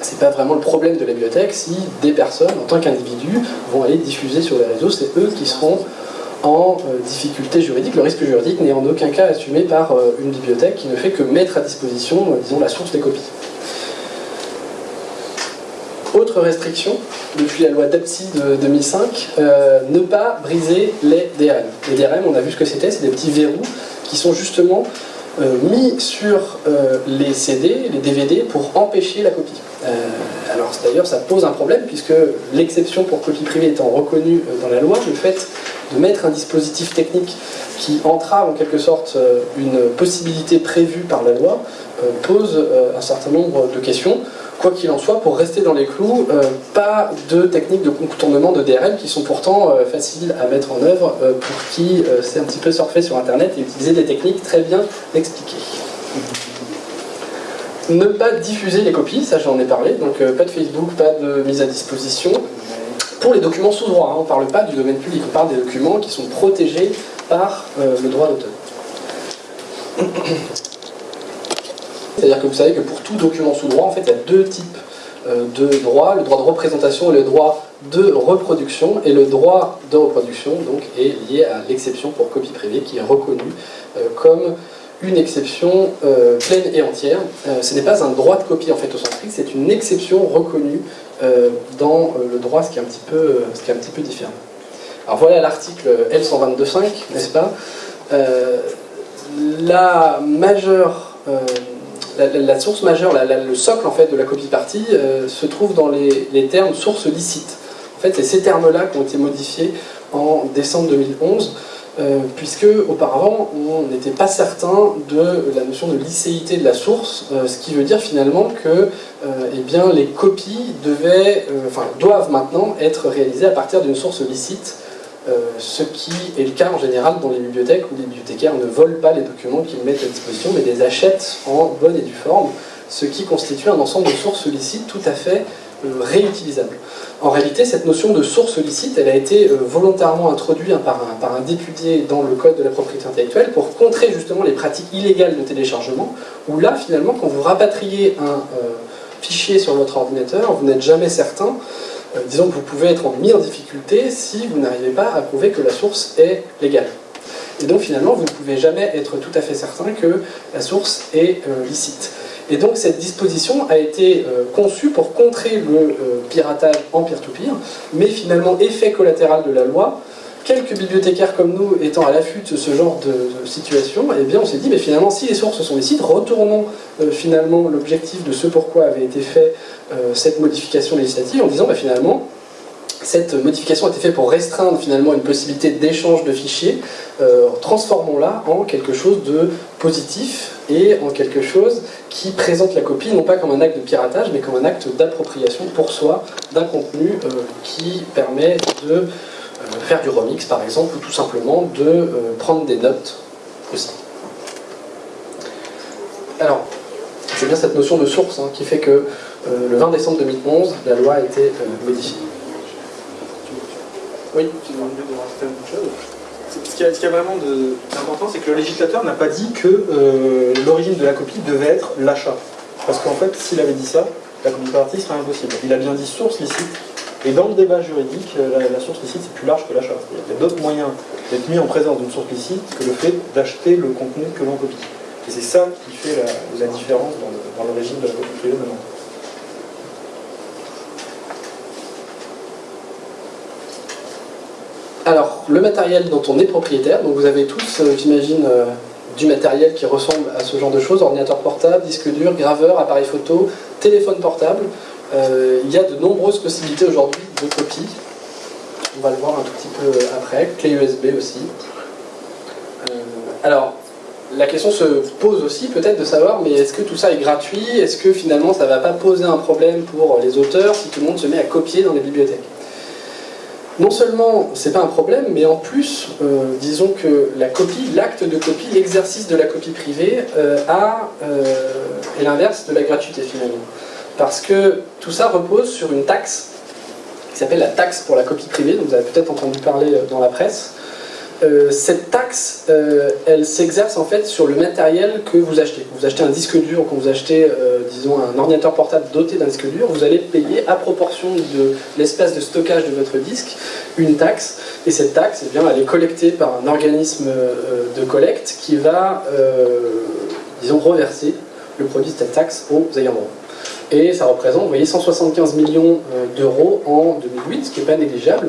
c'est pas vraiment le problème de la bibliothèque si des personnes, en tant qu'individus, vont aller diffuser sur les réseaux, c'est eux qui seront en euh, difficulté juridique. Le risque juridique n'est en aucun cas assumé par euh, une bibliothèque qui ne fait que mettre à disposition, euh, disons, la source des copies. Autre restriction, depuis la loi DAPSI de 2005, ne pas briser les DRM. Les DRM, on a vu ce que c'était, c'est des petits verrous qui sont justement mis sur les CD, les DVD, pour empêcher la copie. Euh, alors d'ailleurs ça pose un problème puisque l'exception pour copie privée étant reconnue euh, dans la loi, le fait de mettre un dispositif technique qui entrave en quelque sorte euh, une possibilité prévue par la loi pose un certain nombre de questions. Quoi qu'il en soit, pour rester dans les clous, pas de techniques de contournement de DRM qui sont pourtant faciles à mettre en œuvre pour qui sait un petit peu surfer sur Internet et utiliser des techniques très bien expliquées. Ne pas diffuser les copies, ça j'en ai parlé, donc euh, pas de Facebook, pas de mise à disposition. Pour les documents sous droit, hein, on ne parle pas du domaine public, on parle des documents qui sont protégés par euh, le droit d'auteur. C'est-à-dire que vous savez que pour tout document sous droit, en fait, il y a deux types euh, de droits, le droit de représentation et le droit de reproduction. Et le droit de reproduction donc, est lié à l'exception pour copie privée qui est reconnue comme une exception euh, pleine et entière. Euh, ce n'est pas un droit de copie en fait au sens strict, c'est une exception reconnue euh, dans le droit, ce qui, est un petit peu, ce qui est un petit peu différent. Alors voilà l'article L122.5, n'est-ce pas? La majeure, la, source majeure, le socle en fait de la copie partie se trouve dans les, termes source licite. En fait, c'est ces termes-là qui ont été modifiés en décembre 2011 euh, puisque auparavant on n'était pas certain de la notion de licéité de la source, euh, ce qui veut dire finalement que euh, eh bien, les copies devaient, doivent maintenant être réalisées à partir d'une source licite, ce qui est le cas en général dans les bibliothèques où les bibliothécaires ne volent pas les documents qu'ils mettent à disposition, mais les achètent en bonne et due forme, ce qui constitue un ensemble de sources licites tout à fait réutilisables. En réalité, cette notion de source licite, elle a été euh, volontairement introduite par, un, député dans le Code de la propriété intellectuelle pour contrer justement les pratiques illégales de téléchargement, où là, finalement, quand vous rapatriez un euh, fichier sur votre ordinateur, vous n'êtes jamais certain, euh, disons que vous pouvez être en difficulté si vous n'arrivez pas à prouver que la source est légale. Et donc finalement, vous ne pouvez jamais être tout à fait certain que la source est licite. Et donc cette disposition a été euh, conçue pour contrer le euh, piratage en peer-to-peer, mais finalement effet collatéral de la loi, quelques bibliothécaires comme nous étant à l'affût de ce genre de, situation, eh bien on s'est dit, mais finalement si les sources sont licites, retournons euh, finalement l'objectif de ce pourquoi avait été fait cette modification législative en disant, bah, finalement, cette modification a été faite pour restreindre finalement une possibilité d'échange de fichiers, transformons-la en quelque chose de positif et en quelque chose qui présente la copie non pas comme un acte de piratage, mais comme un acte d'appropriation pour soi d'un contenu euh, qui permet de euh, faire du remix par exemple, ou tout simplement de euh, prendre des notes aussi. Alors, c'est bien cette notion de source hein, qui fait que le 20 décembre 2011, la loi a été modifiée. Oui, ce qui a, vraiment d'important, c'est que le législateur n'a pas dit que euh, l'origine de la copie devait être l'achat. Parce qu'en fait, s'il avait dit ça, la copie serait impossible. Il a bien dit source licite, et dans le débat juridique, euh, la, source licite c'est plus large que l'achat. Il y a d'autres moyens d'être mis en présence d'une source licite que le fait d'acheter le contenu que l'on copie. Et c'est ça qui fait la, différence dans le, régime de la copie privée maintenant. Alors, le matériel dont on est propriétaire, donc vous avez tous, euh, j'imagine, euh, du matériel qui ressemble à ce genre de choses, ordinateur portable, disque dur, graveur, appareil photo, téléphone portable. Euh, il y a de nombreuses possibilités aujourd'hui de copie. On va le voir un tout petit peu après, clé USB aussi. alors, la question se pose aussi peut-être de savoir, mais est-ce que tout ça est gratuit? Est-ce que finalement ça ne va pas poser un problème pour les auteurs si tout le monde se met à copier dans les bibliothèques? Non seulement c'est pas un problème, mais en plus, euh, disons que la copie, l'acte de copie, l'exercice de la copie privée euh, euh, est l'inverse de la gratuité finalement. Parce que tout ça repose sur une taxe qui s'appelle la taxe pour la copie privée, dont vous avez peut-être entendu parler dans la presse, euh, cette taxe, euh, elle s'exerce en fait sur le matériel que vous achetez. Vous achetez un disque dur, quand vous achetez, euh, disons, un ordinateur portable doté d'un disque dur, vous allez payer à proportion de l'espace de stockage de votre disque une taxe. Et cette taxe, eh bien, elle est collectée par un organisme de collecte qui va, disons, reverser le produit de cette taxe aux ayants droit et ça représente, voyez, 175 millions euh, d'euros en 2008, ce qui n'est pas négligeable,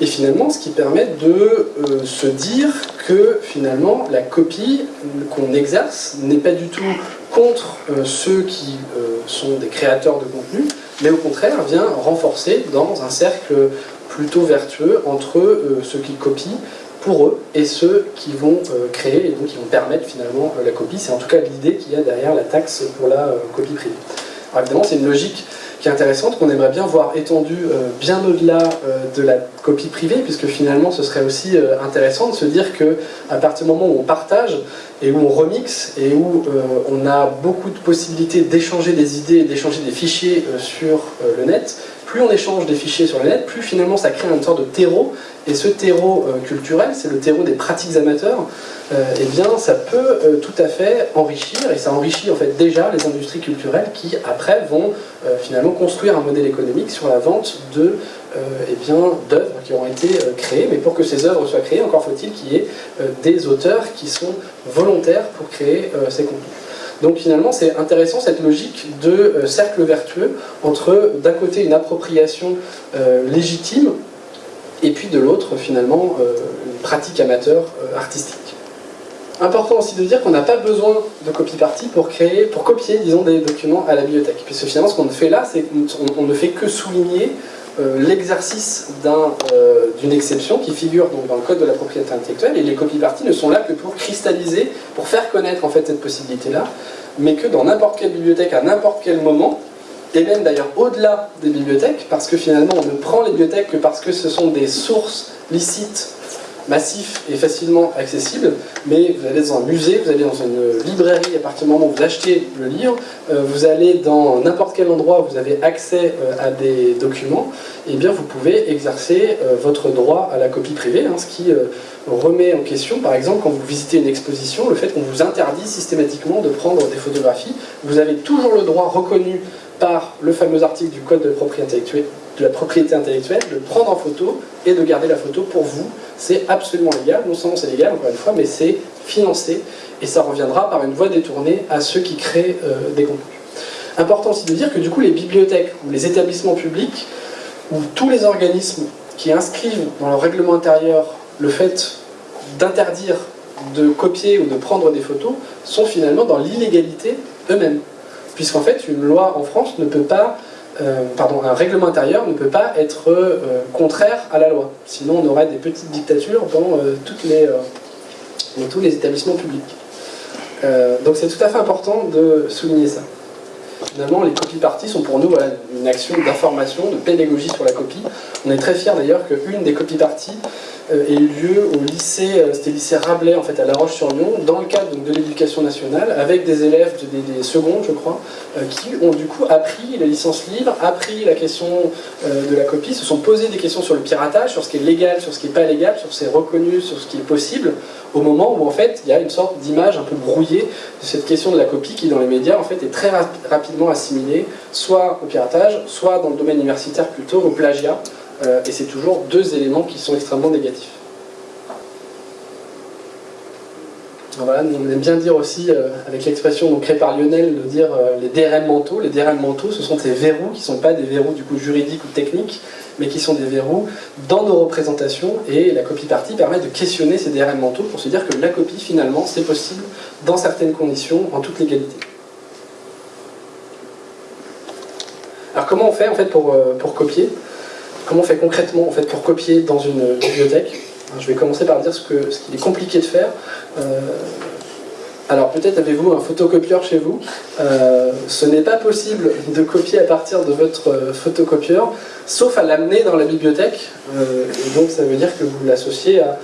et finalement ce qui permet de euh, se dire que finalement la copie qu'on exerce n'est pas du tout contre euh, ceux qui sont des créateurs de contenu, mais au contraire vient renforcer dans un cercle plutôt vertueux entre ceux qui copient pour eux et ceux qui vont créer et donc qui vont permettre finalement la copie. C'est en tout cas l'idée qu'il y a derrière la taxe pour la copie privée. Alors évidemment, c'est une logique qui est intéressante, qu'on aimerait bien voir étendue euh, bien au-delà euh, de la copie privée, puisque finalement, ce serait aussi euh, intéressant de se dire que à partir du moment où on partage et où on remixe et où on a beaucoup de possibilités d'échanger des idées, d'échanger des fichiers sur le net, plus on échange des fichiers sur le net, plus finalement ça crée une sorte de terreau, et ce terreau culturel, c'est le terreau des pratiques amateurs, euh, eh bien, ça peut euh, tout à fait enrichir, et ça enrichit en fait déjà les industries culturelles qui, après, vont euh, finalement construire un modèle économique sur la vente de eh bien, d'œuvres qui ont été créées. Mais pour que ces œuvres soient créées, encore faut-il qu'il y ait des auteurs qui sont volontaires pour créer ces contenus. Donc finalement, c'est intéressant cette logique de cercle vertueux entre, d'un côté, une appropriation légitime, et puis de l'autre, finalement, une pratique amateur artistique. Important aussi de dire qu'on n'a pas besoin de copie partie pour créer, pour copier, disons, des documents à la bibliothèque. Puisque finalement, ce qu'on fait là, c'est qu'on ne fait que souligner euh, l'exercice euh, d'une exception qui figure donc, dans le code de la propriété intellectuelle, et les copies parties ne sont là que pour cristalliser, pour faire connaître en fait cette possibilité-là, mais que dans n'importe quelle bibliothèque, à n'importe quel moment, et même d'ailleurs au-delà des bibliothèques, parce que finalement on ne prend les bibliothèques que parce que ce sont des sources licites massif et facilement accessible, mais vous allez dans un musée, vous allez dans une librairie à partir du moment où vous achetez le livre, euh, vous allez dans n'importe quel endroit où vous avez accès euh, à des documents, et eh bien vous pouvez exercer euh, votre droit à la copie privée, hein, ce qui remet en question, par exemple, quand vous visitez une exposition, le fait qu'on vous interdit systématiquement de prendre des photographies. Vous avez toujours le droit reconnu par le fameux article du Code de propriété intellectuelle, de la propriété intellectuelle, de prendre en photo et de garder la photo pour vous. C'est absolument légal, non seulement c'est légal, encore une fois, mais c'est financé et ça reviendra par une voie détournée à ceux qui créent euh, des contenus. Important aussi de dire que du coup les bibliothèques ou les établissements publics ou tous les organismes qui inscrivent dans leur règlement intérieur le fait d'interdire de copier ou de prendre des photos sont finalement dans l'illégalité eux-mêmes. Puisqu'en fait, une loi en France ne peut pas euh, pardon, un règlement intérieur ne peut pas être euh, contraire à la loi. Sinon, on aurait des petites dictatures dans, euh, tous les établissements publics. donc c'est tout à fait important de souligner ça. Finalement, les copies parties sont pour nous une action d'information, de pédagogie sur la copie. On est très fiers d'ailleurs qu'une des copies parties euh, ait eu lieu au lycée, euh, c'était le lycée Rabelais en fait à La Roche-sur-Yon, dans le cadre de l'éducation nationale, avec des élèves des, secondes je crois, euh, qui ont du coup appris la licence libre, appris la question de la copie, se sont posés des questions sur le piratage, sur ce qui est légal, sur ce qui n'est pas légal, sur ce qui est reconnu, sur ce qui est possible, au moment où en fait il y a une sorte d'image un peu brouillée de cette question de la copie qui dans les médias en fait est très rapidement assimilée soit au piratage, soit dans le domaine universitaire plutôt au plagiat, euh, et c'est toujours deux éléments qui sont extrêmement négatifs. Voilà, on aime bien dire aussi, euh, avec l'expression créée par Lionel, de dire euh, les DRM mentaux. Les DRM mentaux, ce sont ces verrous qui ne sont pas des verrous du coup juridiques ou techniques, mais qui sont des verrous dans nos représentations. Et la copie partie permet de questionner ces DRM mentaux pour se dire que la copie, finalement, c'est possible dans certaines conditions, en toute légalité. Alors comment on fait en fait pour, pour copier? Comment on fait concrètement en fait, pour copier dans une bibliothèque? Je vais commencer par dire ce qu'il est compliqué de faire. Euh, Alors peut-être avez-vous un photocopieur chez vous. Euh, ce n'est pas possible de copier à partir de votre euh, photocopieur, sauf à l'amener dans la bibliothèque. Euh, et donc ça veut dire que vous l'associez à,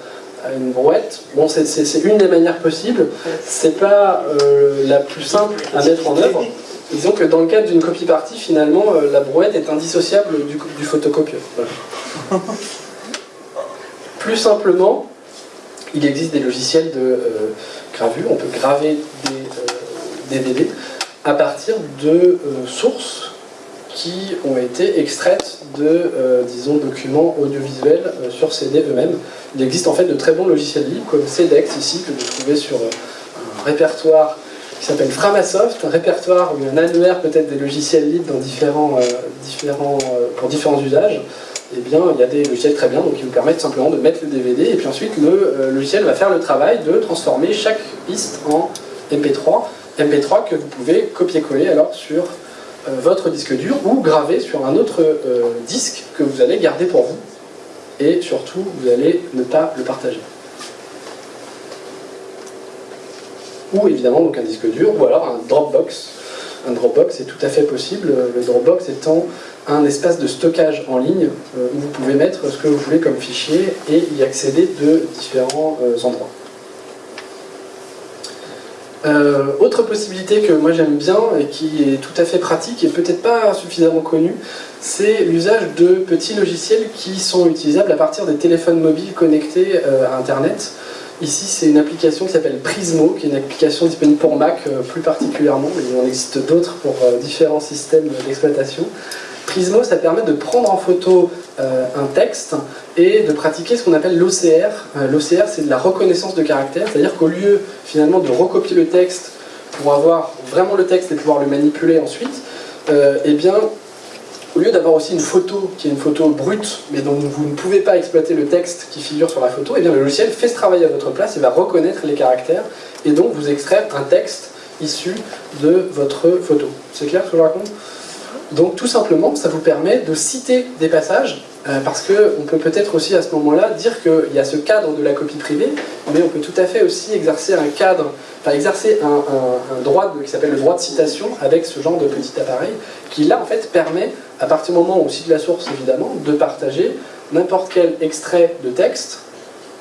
une brouette. Bon, c'est- une des manières possibles. C'est pas euh, la plus simple à mettre en œuvre. Disons que dans le cadre d'une copie partie, finalement, euh, la brouette est indissociable du, du photocopieur. Voilà. *laughs* Plus simplement, il existe des logiciels de euh, gravure. On peut graver des euh, DVD à partir de euh, sources qui ont été extraites de, disons, documents audiovisuels sur CD eux-mêmes. Il existe en fait de très bons logiciels libres comme CEDEX ici, que vous trouvez sur un répertoire qui s'appelle Framasoft, un répertoire ou un annuaire peut-être des logiciels libres dans différents, euh, différents, euh, pour différents usages. Eh bien, il y a des logiciels très bien, donc qui vous permettent simplement de mettre le DVD, et puis ensuite le euh, logiciel va faire le travail de transformer chaque piste en MP3, MP3 que vous pouvez copier-coller alors sur votre disque dur ou graver sur un autre disque que vous allez garder pour vous, et surtout vous allez ne pas le partager. Ou évidemment donc un disque dur, ou alors un Dropbox. Un Dropbox est tout à fait possible, le Dropbox étant un espace de stockage en ligne euh, où vous pouvez mettre ce que vous voulez comme fichier et y accéder de différents euh, endroits. Euh, autre possibilité que moi j'aime bien et qui est tout à fait pratique et peut-être pas suffisamment connue, c'est l'usage de petits logiciels qui sont utilisables à partir des téléphones mobiles connectés à Internet. Ici, c'est une application qui s'appelle Prismo, qui est une application disponible pour Mac euh, plus particulièrement, mais il en existe d'autres pour euh, différents systèmes d'exploitation. Prismo, ça permet de prendre en photo euh, un texte et de pratiquer ce qu'on appelle l'OCR. L'OCR, c'est de la reconnaissance de caractère, c'est-à-dire qu'au lieu finalement de recopier le texte pour avoir vraiment le texte et pouvoir le manipuler ensuite, eh bien, au lieu d'avoir aussi une photo qui est une photo brute, mais dont vous ne pouvez pas exploiter le texte qui figure sur la photo, eh bien, le logiciel fait ce travail à votre place et va reconnaître les caractères et donc vous extraire un texte issu de votre photo. C'est clair ce que je raconte? Donc tout simplement, ça vous permet de citer des passages, euh, parce qu'on peut peut-être aussi à ce moment-là dire qu'il y a ce cadre de la copie privée, mais on peut tout à fait aussi exercer un cadre, enfin exercer un, droit qui s'appelle le droit de citation avec ce genre de petit appareil, qui là en fait permet, à partir du moment où on cite la source évidemment, de partager n'importe quel extrait de texte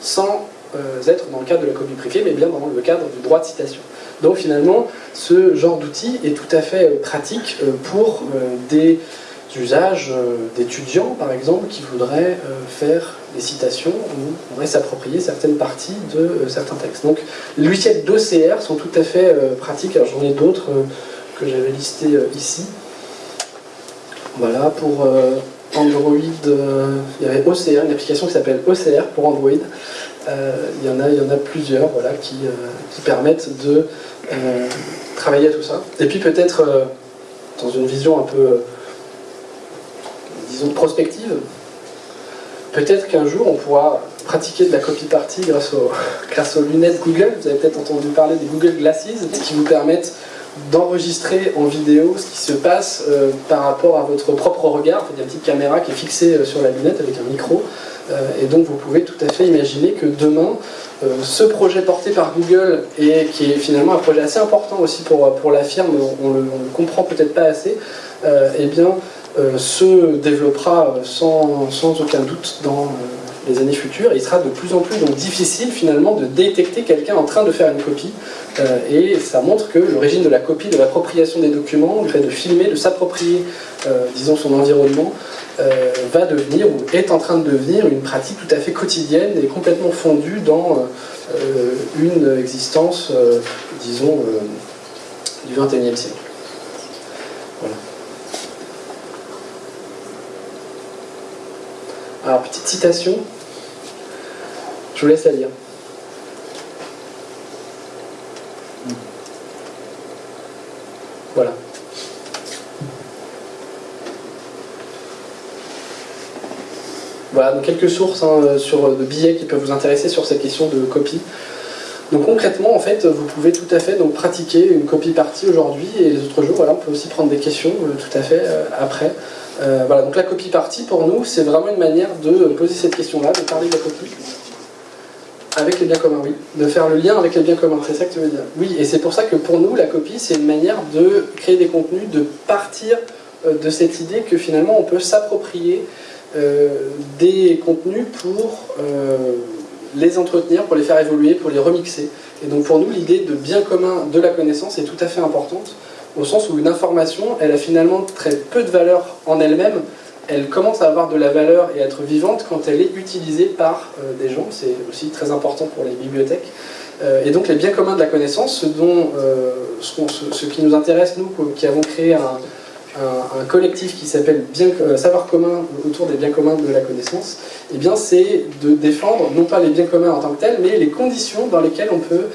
sans euh, être dans le cadre de la copie privée, mais bien dans le cadre du droit de citation. Donc finalement, ce genre d'outil est tout à fait euh, pratique euh, pour euh, des usages d'étudiants, par exemple, qui voudraient faire des citations ou voudraient s'approprier certaines parties de certains textes. Donc les logiciels d'OCR sont tout à fait pratiques. Alors j'en ai d'autres que j'avais listés ici. Voilà, pour Android, euh, il y avait OCR, une application qui s'appelle OCR pour Android. Euh, il, y en a, il y en a plusieurs voilà, qui, euh, qui permettent de travailler à tout ça. Et puis peut-être, dans une vision un peu, disons, prospective, peut-être qu'un jour on pourra pratiquer de la copie partie grâce, *laughs* grâce aux lunettes Google. Vous avez peut-être entendu parler des Google Glasses, qui vous permettent d'enregistrer en vidéo ce qui se passe euh, par rapport à votre propre regard. Il y a une petite caméra qui est fixée euh, sur la lunette avec un micro. Euh, et donc vous pouvez tout à fait imaginer que demain, ce projet porté par Google, et qui est finalement un projet assez important aussi pour, pour la firme, on ne le, comprend peut-être pas assez, eh bien, se développera sans, sans aucun doute dans les années futures. Il sera de plus en plus donc, difficile finalement de détecter quelqu'un en train de faire une copie. Euh, et ça montre que l'origine de la copie, de l'appropriation des documents, le fait de filmer, de s'approprier, euh, disons, son environnement, euh, va devenir ou est en train de devenir une pratique tout à fait quotidienne et complètement fondue dans une existence, disons, du XXIe siècle. Alors, petite citation, je vous laisse la lire. Voilà. Voilà, donc quelques sources hein, sur, de billets qui peuvent vous intéresser sur ces questions de copie. Donc concrètement, en fait, vous pouvez tout à fait donc, pratiquer une copie partie aujourd'hui et les autres jours, voilà, on peut aussi prendre des questions euh, tout à fait euh, après. Euh, voilà, donc la copie partie, pour nous, c'est vraiment une manière de poser cette question-là, de parler de la copie. Avec les biens communs, oui. De faire le lien avec les biens communs, c'est ça que tu veux dire. Oui, et c'est pour ça que pour nous, la copie, c'est une manière de créer des contenus, de partir euh, de cette idée que finalement on peut s'approprier euh, des contenus pour euh, les entretenir, pour les faire évoluer, pour les remixer. Et donc pour nous, l'idée de bien commun de la connaissance est tout à fait importante, au sens où une information, elle a finalement très peu de valeur en elle-même, elle commence à avoir de la valeur et à être vivante quand elle est utilisée par euh, des gens. C'est aussi très important pour les bibliothèques. Euh, et donc les biens communs de la connaissance, ce, dont, euh, ce, qui nous intéresse, nous, qui avons créé un, collectif qui s'appelle Savoir commun autour des biens communs de la connaissance, eh c'est de défendre non pas les biens communs en tant que tels, mais les conditions dans lesquelles on peut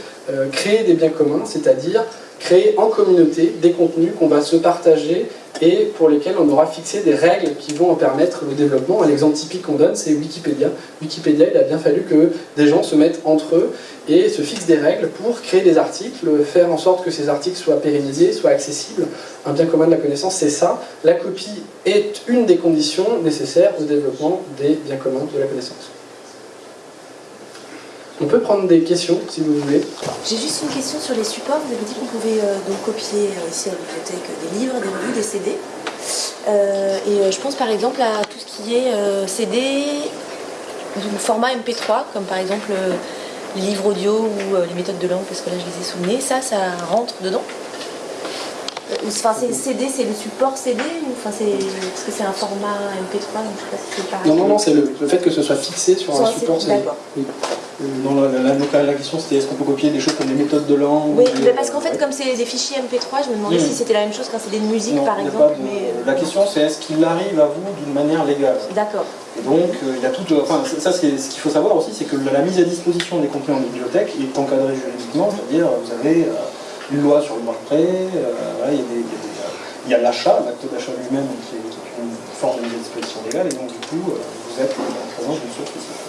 créer des biens communs, c'est-à-dire créer en communauté des contenus qu'on va se partager et pour lesquels on aura fixé des règles qui vont en permettre le développement. L'exemple typique qu'on donne, c'est Wikipédia. Wikipédia, il a bien fallu que des gens se mettent entre eux et se fixent des règles pour créer des articles, faire en sorte que ces articles soient pérennisés, soient accessibles. Un bien commun de la connaissance, c'est ça. La copie est une des conditions nécessaires au développement des biens communs de la connaissance. On peut prendre des questions si vous voulez. J'ai juste une question sur les supports. Vous avez dit qu'on pouvait euh, donc copier euh, ici à la bibliothèque des livres, des revues, des CD. Euh, et je pense par exemple à tout ce qui est CD du format MP3, comme par exemple les livres audio ou les méthodes de langue, parce que là je les ai souvenus. Ça, ça rentre dedans? Enfin, c'est CD, c'est le support CD ou enfin, c'est parce que c'est un format MP3, donc je sais pas si c'est pareil. Non, non, non, c'est le, fait que ce soit fixé sur un support CD. Oui. La, la, question c'était est-ce qu'on peut copier des choses comme des méthodes de langue Oui, parce qu'en fait, comme c'est des fichiers MP3, je me demandais si c'était la même chose qu'un CD de musique par exemple. Mais... Euh, la question c'est est-ce qu'il arrive à vous d'une manière légale? D'accord. Et donc, euh, il y a tout. Enfin, ça, c'est ce qu'il faut savoir aussi, c'est que la, mise à disposition des contenus en bibliothèque est encadrée juridiquement, c'est-à-dire vous avez. Euh, une loi sur le droit de prêt, il y a l'achat, l'acte d'achat lui-même qui, est, une forme de disposition légale, et donc du coup, euh, vous êtes en présence d'une source spécifique.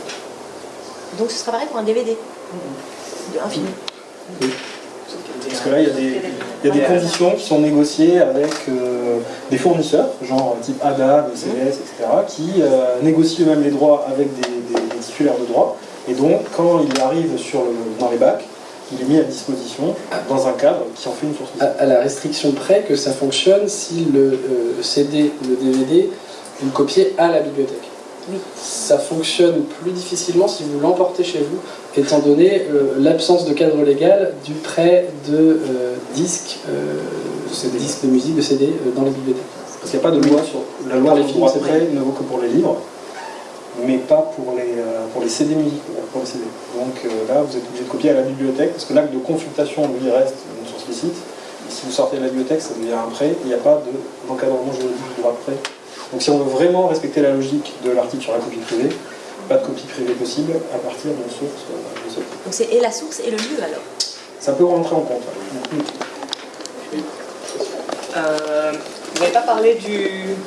Donc ce sera pareil pour un DVD Un film Oui. Parce que là, il y a des, il y a des conditions qui sont négociées avec euh, des fournisseurs, genre type ADA, CVS, etc., qui euh, négocient eux-mêmes les droits avec des, titulaires de droits. Et donc, quand il arrive sur dans les bacs, il est mis à disposition dans un cadre qui en fait une source. À, la restriction près que ça fonctionne si le euh, CD le DVD, vous le copiez à la bibliothèque. Oui. Ça fonctionne plus difficilement si vous l'emportez chez vous, étant donné euh, l'absence de cadre légal du prêt de euh, disques, disques de musique, de CD dans les bibliothèques. Parce qu'il n'y a pas de loi sur la loi des films, prêt ne vaut que pour les livres mais pas pour les, euh, pour les CD musique, pour les CD. Donc euh, là, vous êtes obligé de copier à la bibliothèque, parce que l'acte de consultation, lui, reste une source licite. Et si vous sortez de la bibliothèque, ça devient un prêt, il n'y a pas d'encadrement juridique du droit de prêt. Donc si on veut vraiment respecter la logique de l'article sur la copie privée, pas de copie privée possible à partir d'une source euh, Donc c'est et la source et le lieu alors Ça peut rentrer en compte. vous n'avez pas parlé du,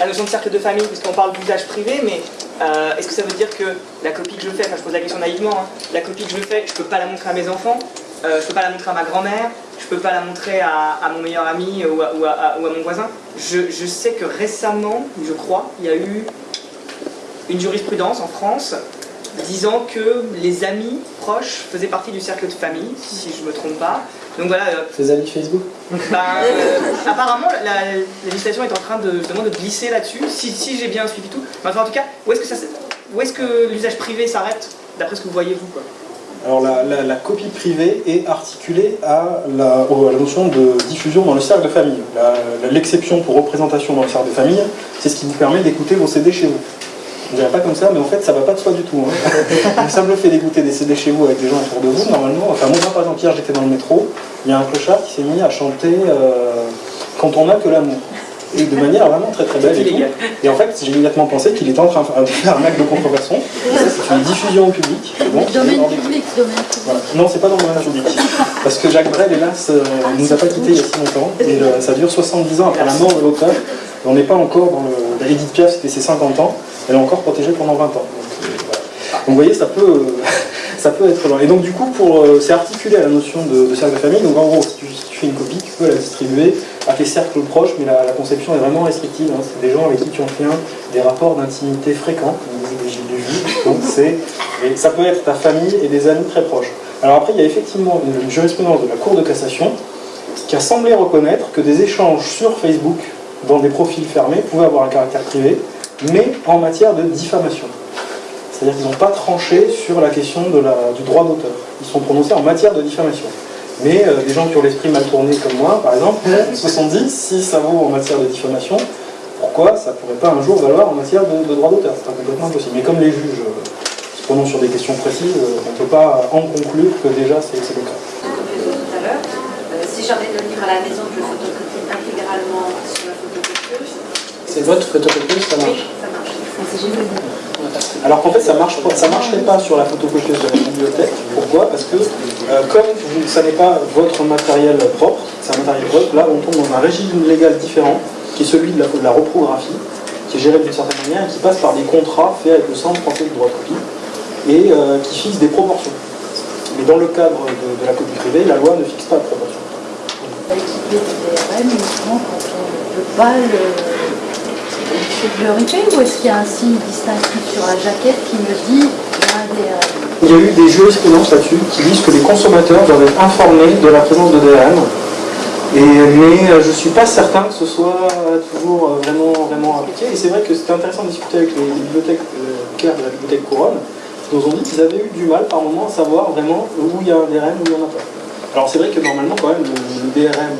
la notion de cercle de famille, parce qu'on parle d'usage privé, mais euh, est-ce que ça veut dire que la copie que je fais, enfin je pose la question naïvement, hein, la copie que je fais, je ne peux pas la montrer à mes enfants, euh, je ne peux pas la montrer à ma grand-mère, je ne peux pas la montrer à, mon meilleur ami ou à, ou à, mon voisin. Je, je, sais que récemment, je crois, il y a eu une jurisprudence en France disant que les amis proches faisaient partie du cercle de famille, si je ne me trompe pas. Donc voilà. Les amis Facebook ben, euh, Apparemment, la, législation est en train de, de glisser là-dessus, si, j'ai bien suivi tout. Mais en tout cas, où est-ce que, est que l'usage privé s'arrête, d'après ce que vous voyez vous quoi? Alors la, copie privée est articulée à la, notion de diffusion dans le cercle de famille. L'exception pour représentation dans le cercle de famille, c'est ce qui vous permet d'écouter vos CD chez vous. Je dirais pas comme ça, mais en fait, ça va pas de soi du tout. Hein. *laughs* le simple fait d'écouter des CD chez vous avec des gens autour de vous, normalement, enfin, moi, par exemple, hier, j'étais dans le métro, il y a un clochard qui s'est mis à chanter euh, Quand on n'a que l'amour. Et de manière vraiment très très belle. Et, et en fait, j'ai immédiatement pensé qu'il était en train de faire un acte de contrefaçon. C'est une diffusion au public. Donc, domaine public, domaine Non, c'est pas dans le domaine public. Parce que Jacques Brel, hélas, euh, ah, nous a pas quittés il y a si longtemps. Et euh, ça dure 70 ans après la mort de l'auteur. On n'est pas encore dans le. Edith Piaf, c'était ses 50 ans elle est encore protégée pendant 20 ans. Euh, donc, vous voyez, ça peut, euh, *laughs* ça peut être long. Et donc du coup, pour, euh, c'est articulé à la notion de, cercle de famille. Donc en gros, si tu, fais une copie, tu peux la distribuer à tes cercles proches, mais la, conception est vraiment restrictive. Hein. C'est des gens avec qui tu entretiens des rapports d'intimité fréquents, donc c'est ça peut être ta famille et des amis très proches. Alors après, il y a effectivement une jurisprudence de la Cour de cassation qui a semblé reconnaître que des échanges sur Facebook dans des profils fermés pouvaient avoir un caractère privé, mais en matière de diffamation. C'est-à-dire qu'ils n'ont pas tranché sur la question du droit d'auteur. Ils sont prononcés en matière de diffamation. Mais euh, des gens qui ont l'esprit mal tourné comme moi, par exemple, se sont dit, si ça vaut en matière de diffamation, pourquoi ça ne pourrait pas un jour valoir en matière de, droit d'auteur? C'est complètement impossible. Mais comme les juges euh, se prononcent sur des questions précises, euh, on ne peut pas en conclure que déjà c'est le cas. Tout à l'heure, si j'avais le livre à la maison, je le photocopie intégralement sur la photocopieuse. C'est votre photocopieuse, ça marche Oui, ça marche. Alors qu'en fait, ça marche ça marcherait pas sur la photocopieuse de la bibliothèque. Pourquoi? Parce que euh, comme ça n'est pas votre matériel propre, c'est un matériel propre, là on tombe dans un régime légal différent, qui est celui de la, reprographie, qui est géré d'une certaine manière et qui passe par des contrats faits avec le Centre français du droit de copie et euh, qui fixe des proportions. Mais dans le cadre de, la copie privée, la loi ne fixe pas de proportions. DRM, ne peut pas ou est-ce qu'il y a un signe distinctif sur la jaquette qui me dit il y a eu des jurisprudences là-dessus qui disent que les consommateurs doivent être informés de la présence de DRM. Et, mais euh, je ne suis pas certain que ce soit toujours euh, vraiment, vraiment appliqué. Et c'est vrai que c'était intéressant de discuter avec les, bibliothèques euh, de la bibliothèque Couronne, qui nous ont dit qu'ils avaient eu du mal par moment à savoir vraiment où il y a un DRM, où il n'y en a pas. Alors c'est vrai que normalement quand même le DRM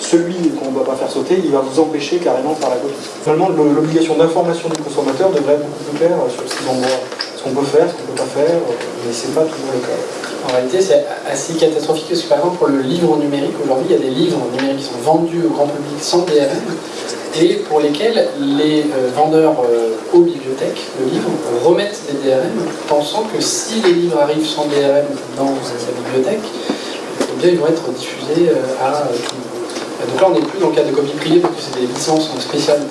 celui qu'on ne va pas faire sauter, il va vous empêcher carrément de faire la copie. Finalement, l'obligation d'information du consommateur devrait être beaucoup plus claire sur ce qu'on peut faire, ce qu'on ne peut pas faire, mais ce n'est pas toujours le cas. En réalité, c'est assez catastrophique parce que par exemple, pour le livre numérique, aujourd'hui, il y a des livres numériques qui sont vendus au grand public sans DRM et pour lesquels les euh, vendeurs euh, aux bibliothèques de livres remettent des DRM pensant que si les livres arrivent sans DRM dans sa bibliothèque, eh bien, ils vont être diffusés euh, à tout le monde. Donc là, on n'est plus dans le cadre de copie privée parce que c'est des licences spéciales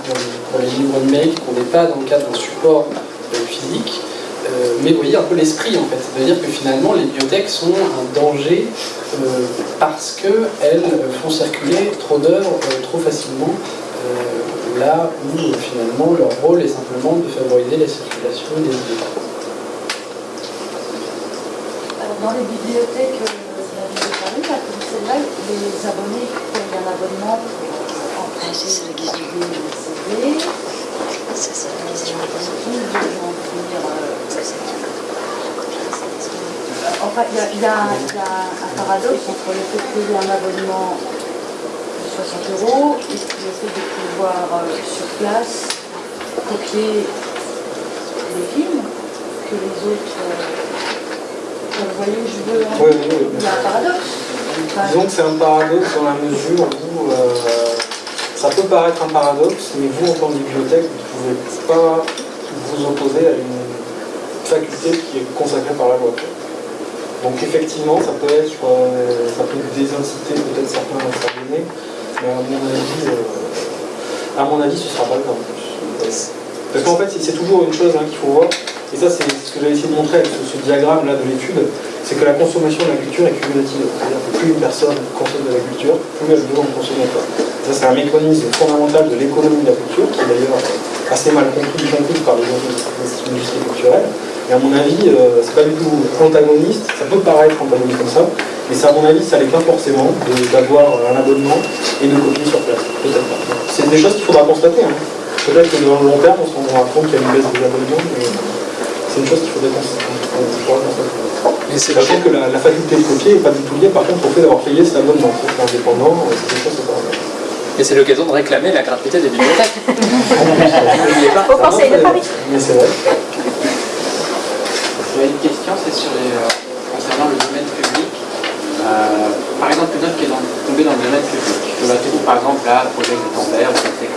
pour, les livres numériques qu'on n'est pas dans le cadre d'un support euh, physique. Euh, mais vous voyez un peu l'esprit en fait. C'est-à-dire que finalement, les bibliothèques sont un danger euh, parce qu'elles font circuler trop d'œuvres trop facilement là où finalement leur rôle est simplement de favoriser la circulation des livres. Alors dans les bibliothèques de la ville de Paris, les abonnés un abonnement pour emprunter le DVD et le CD. Ça, c'est la question. Enfin, il y, a, un paradoxe entre le fait de payer un abonnement de 60 euros et le fait de pouvoir euh, sur place copier les films que les autres. Euh, vous voyez je veux hein Il y a un paradoxe. Disons que c'est un paradoxe dans la mesure où euh, ça peut paraître un paradoxe, mais vous, en tant que bibliothèque, vous ne pouvez pas vous opposer à une faculté qui est consacrée par la loi. Donc effectivement, ça peut être, ça peut désinciter peut-être certains à s'abonner, mais à mon avis, euh, à mon avis, ce ne sera pas le cas en plus. Parce qu'en fait, c'est toujours une chose hein, qu'il faut voir, et ça c'est ce que j'avais essayé de montrer avec ce, diagramme là de l'étude, c'est que la consommation de la culture est cumulative. C'est-à-dire que plus une personne consomme de la culture, plus elle besoin de consommer quoi. Ça c'est un mécanisme fondamental de l'économie de la culture, qui est d'ailleurs assez mal compris, compris par les industries culturelles. Et à mon avis, euh, c'est pas du tout antagoniste, ça peut paraître antagoniste comme ça, mais c'est à mon avis, ça n'est pas forcément d'avoir un abonnement et de copier sur place. Peut-être pas. C'est des choses qu'il faudra constater. Hein. Peut-être que dans le long terme, on se rendra compte qu'il y a une baisse des abonnements, mais c'est une chose qu'il faudrait constater. Sachant que la, faculté de copier n'est pas du tout liée par contre au fait d'avoir payé cet abonnement. C'est indépendant, c'est quelque chose Et c'est l'occasion de réclamer la gratuité des bibliothèques. *laughs* *laughs* Au Conseil de Paris. Mais c'est vrai. J'avais une question, c'est sur les, euh, concernant le domaine public. Euh, par exemple, une œuvre qui est tombée dans le domaine public. Je la trouve par exemple là, projet ou je sais quoi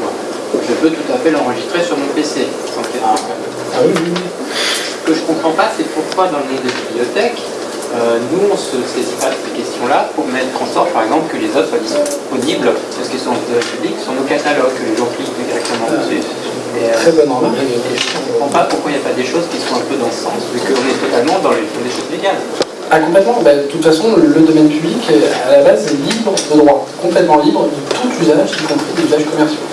je peux tout à fait l'enregistrer sur mon PC. Ah, ah oui, oui. Ce que je ne comprends pas, c'est pourquoi dans le monde des bibliothèques, euh, nous, on ne se saisit pas de ces questions-là pour mettre en sorte, par exemple, que les œuvres soient disponibles, parce qu'elles sont en public, sur nos catalogues, que les gens cliquent directement dessus. Et, euh, Très bonne remarque. Je ne comprends pas pourquoi il n'y a pas des choses qui sont un peu dans ce sens, vu qu'on est totalement dans les, choses légales. Ah, complètement. Bah, de toute façon, le domaine public, à la base, est libre de droit, complètement libre de tout usage, y compris des usages commerciaux.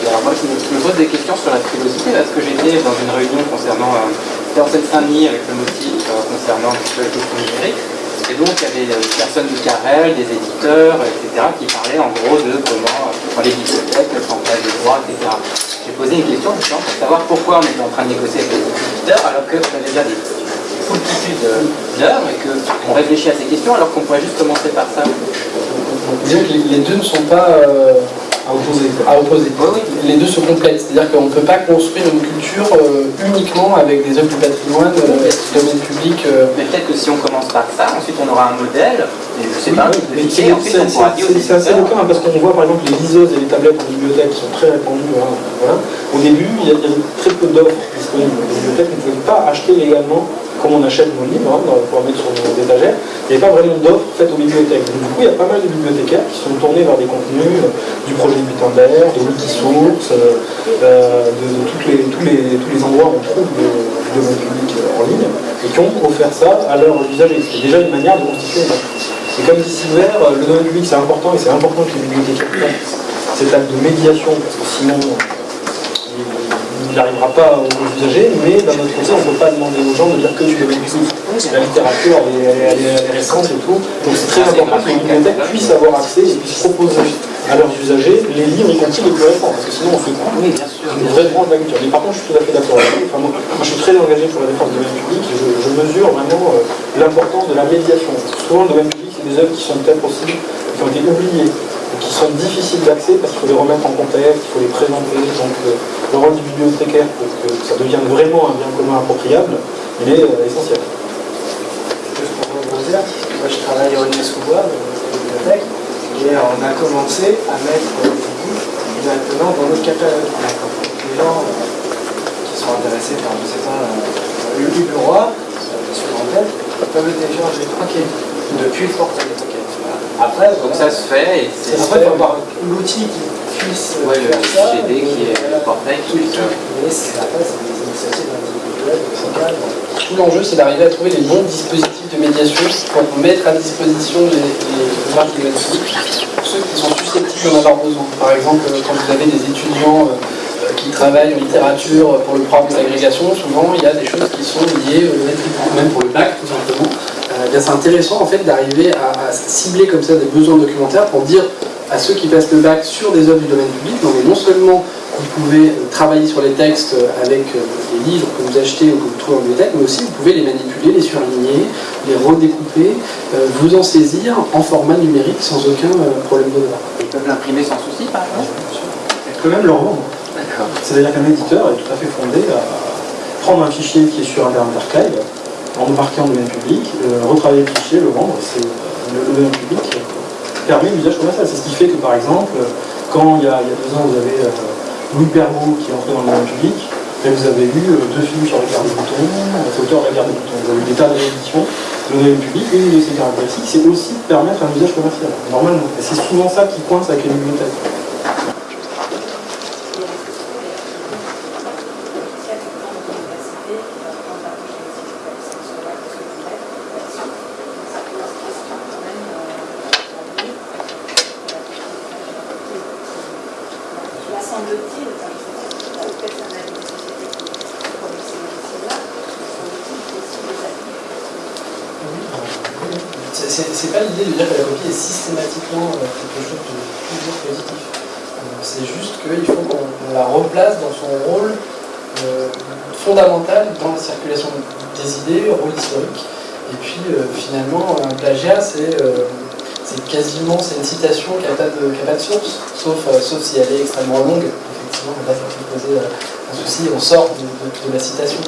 Alors moi, je me, pose des questions sur la frilosité, parce que j'étais dans une réunion concernant euh, en Seine-Saint-Denis avec le motif euh, concernant question numérique. Et donc il y avait des personnes du Carrel, des éditeurs, etc., qui parlaient en gros de comment, dans les bibliothèques, le chantage des droits, etc. J'ai posé une question justement pour savoir pourquoi on était en train de négocier avec les éditeurs alors qu'on avait déjà des multitudes d'heures et qu'on réfléchit à ces questions alors qu'on pourrait juste commencer par ça. Que les deux ne sont pas euh, À opposer. à opposer. Les deux se complètent, c'est-à-dire qu'on ne peut pas construire une culture euh, uniquement avec des œuvres du patrimoine, euh, du domaine public. euh, Mais peut-être que si on commence par ça, ensuite on aura un modèle, et je sais Oui, pas, mais c'est assez cas, hein, parce qu'on voit par exemple les liseuses et les tablettes en bibliothèque qui sont très répandues. hein, voilà. Au début, il y, a- il y avait très peu d'offres disponibles. Les bibliothèques ne pouvaient pas acheter légalement comme on achète nos livres hein, pour mettre sur nos étagères. Il n'y avait pas vraiment d'offres faites aux bibliothèques. Donc, du coup, il y a pas mal de bibliothécaires qui sont tournés vers des contenus euh, du projet Gutenberg, de Wikisource, euh, euh, de, de les, tous, les, tous les endroits où on trouve le, domaine public euh, en ligne et qui ont offert ça à leurs usagers. C'est déjà une manière de constituer. Et comme dit Silver, le domaine public c'est important et c'est important que les bibliothécaires fassent cet acte de médiation parce que sinon il n'arrivera pas aux usagers, mais d'un autre côté on ne peut pas demander aux gens de dire que du domaine public. La littérature elle est, récente et tout, donc c'est très important que les bibliothèques puissent avoir accès et puissent proposer à leurs usagers les livres y compris les plus récents, parce que sinon on fait quoi Oui, bien sûr. une vraie branche de la culture. Mais par contre, je suis tout à fait d'accord avec vous. Enfin, moi, moi, je suis très engagé pour la défense du domaine public et je, je mesure vraiment euh, l'importance de la médiation. Souvent, le domaine public, c'est des œuvres qui sont peut-être aussi, qui ont été oubliées, qui sont difficiles d'accès parce qu'il faut les remettre en contexte, il faut les présenter. Donc, euh, le rôle du bibliothécaire pour que ça devienne vraiment un bien commun appropriable, il est euh, essentiel. Moi je travaille au Aulnay-sous-Bois, dans la bibliothèque, et on a commencé à mettre des livres directement dans notre catalogue. Les gens euh, qui sont intéressés par, je sais pas, euh, le livre roi, euh, sur l'antenne, peuvent tranquille depuis le portail. Voilà. Après, Donc ça se fait, et c'est Après, il faut avoir l'outil qui puisse euh, Ouais, le faire ça. GD qui est Voilà. le portail qui Oui, ça. Mais c'est après, c'est des initiatives individuelles, locales. Tout l'enjeu, c'est d'arriver à trouver les bons dispositifs de médiation pour mettre à disposition les, les marques pour ceux qui sont susceptibles d'en avoir besoin. Par exemple, euh, quand vous avez des étudiants euh, euh, qui travaillent en littérature pour le programme d'agrégation, souvent il y a des choses qui sont liées au même pour le bac tout simplement. Euh, c'est intéressant en fait d'arriver à, à cibler comme ça des besoins documentaires pour dire à ceux qui passent le bac sur des œuvres du domaine public, non mais non seulement vous pouvez euh, travailler sur les textes avec euh, les livres que vous achetez ou que vous trouvez en bibliothèque, mais aussi vous pouvez les manipuler, les surligner, les redécouper, euh, vous en saisir en format numérique sans aucun problème de droit. Ils peuvent l'imprimer sans souci, par exemple Et peut même le revendre. C'est-à-dire qu'un éditeur est tout à fait fondé à prendre un fichier qui est sur Internet Archive, en le marquant en domaine public, euh, retravailler le fichier, le vendre. C'est, euh, le, domaine public euh, permet l'usage commercial. C'est ce qui fait que, par exemple, quand il y a, il y a deux ans, vous avez Louis Perrault qui est entré dans le domaine public, et vous avez eu deux films sur la guerre des boutons, auteur de la des boutons. Vous avez eu des tas de rééditions. Le domaine public, une de ses caractéristiques, c'est aussi de permettre un usage commercial, normalement. Et c'est souvent ça qui coince avec les bibliothèques. Là, semble-t-il, enfin, je sais pas, peut-être un avis des sociétés qui produisent ces logiciels-là, semble-t-il qu'il y a aussi des applis. C'est- C'est c'est pas l'idée de dire que la copie est systématiquement euh, quelque chose de toujours positif. Euh, C'est juste qu'il faut qu'on on la replace dans son rôle euh, fondamental dans la circulation des idées, rôle historique. Et puis euh, finalement, un plagiat, c'est euh, c'est quasiment c'est une citation qui n'a pas, de- qui a pas de source, sauf, euh, sauf si elle est extrêmement longue. Effectivement, là, ça peut poser euh, un souci, on sort de, de- de la citation.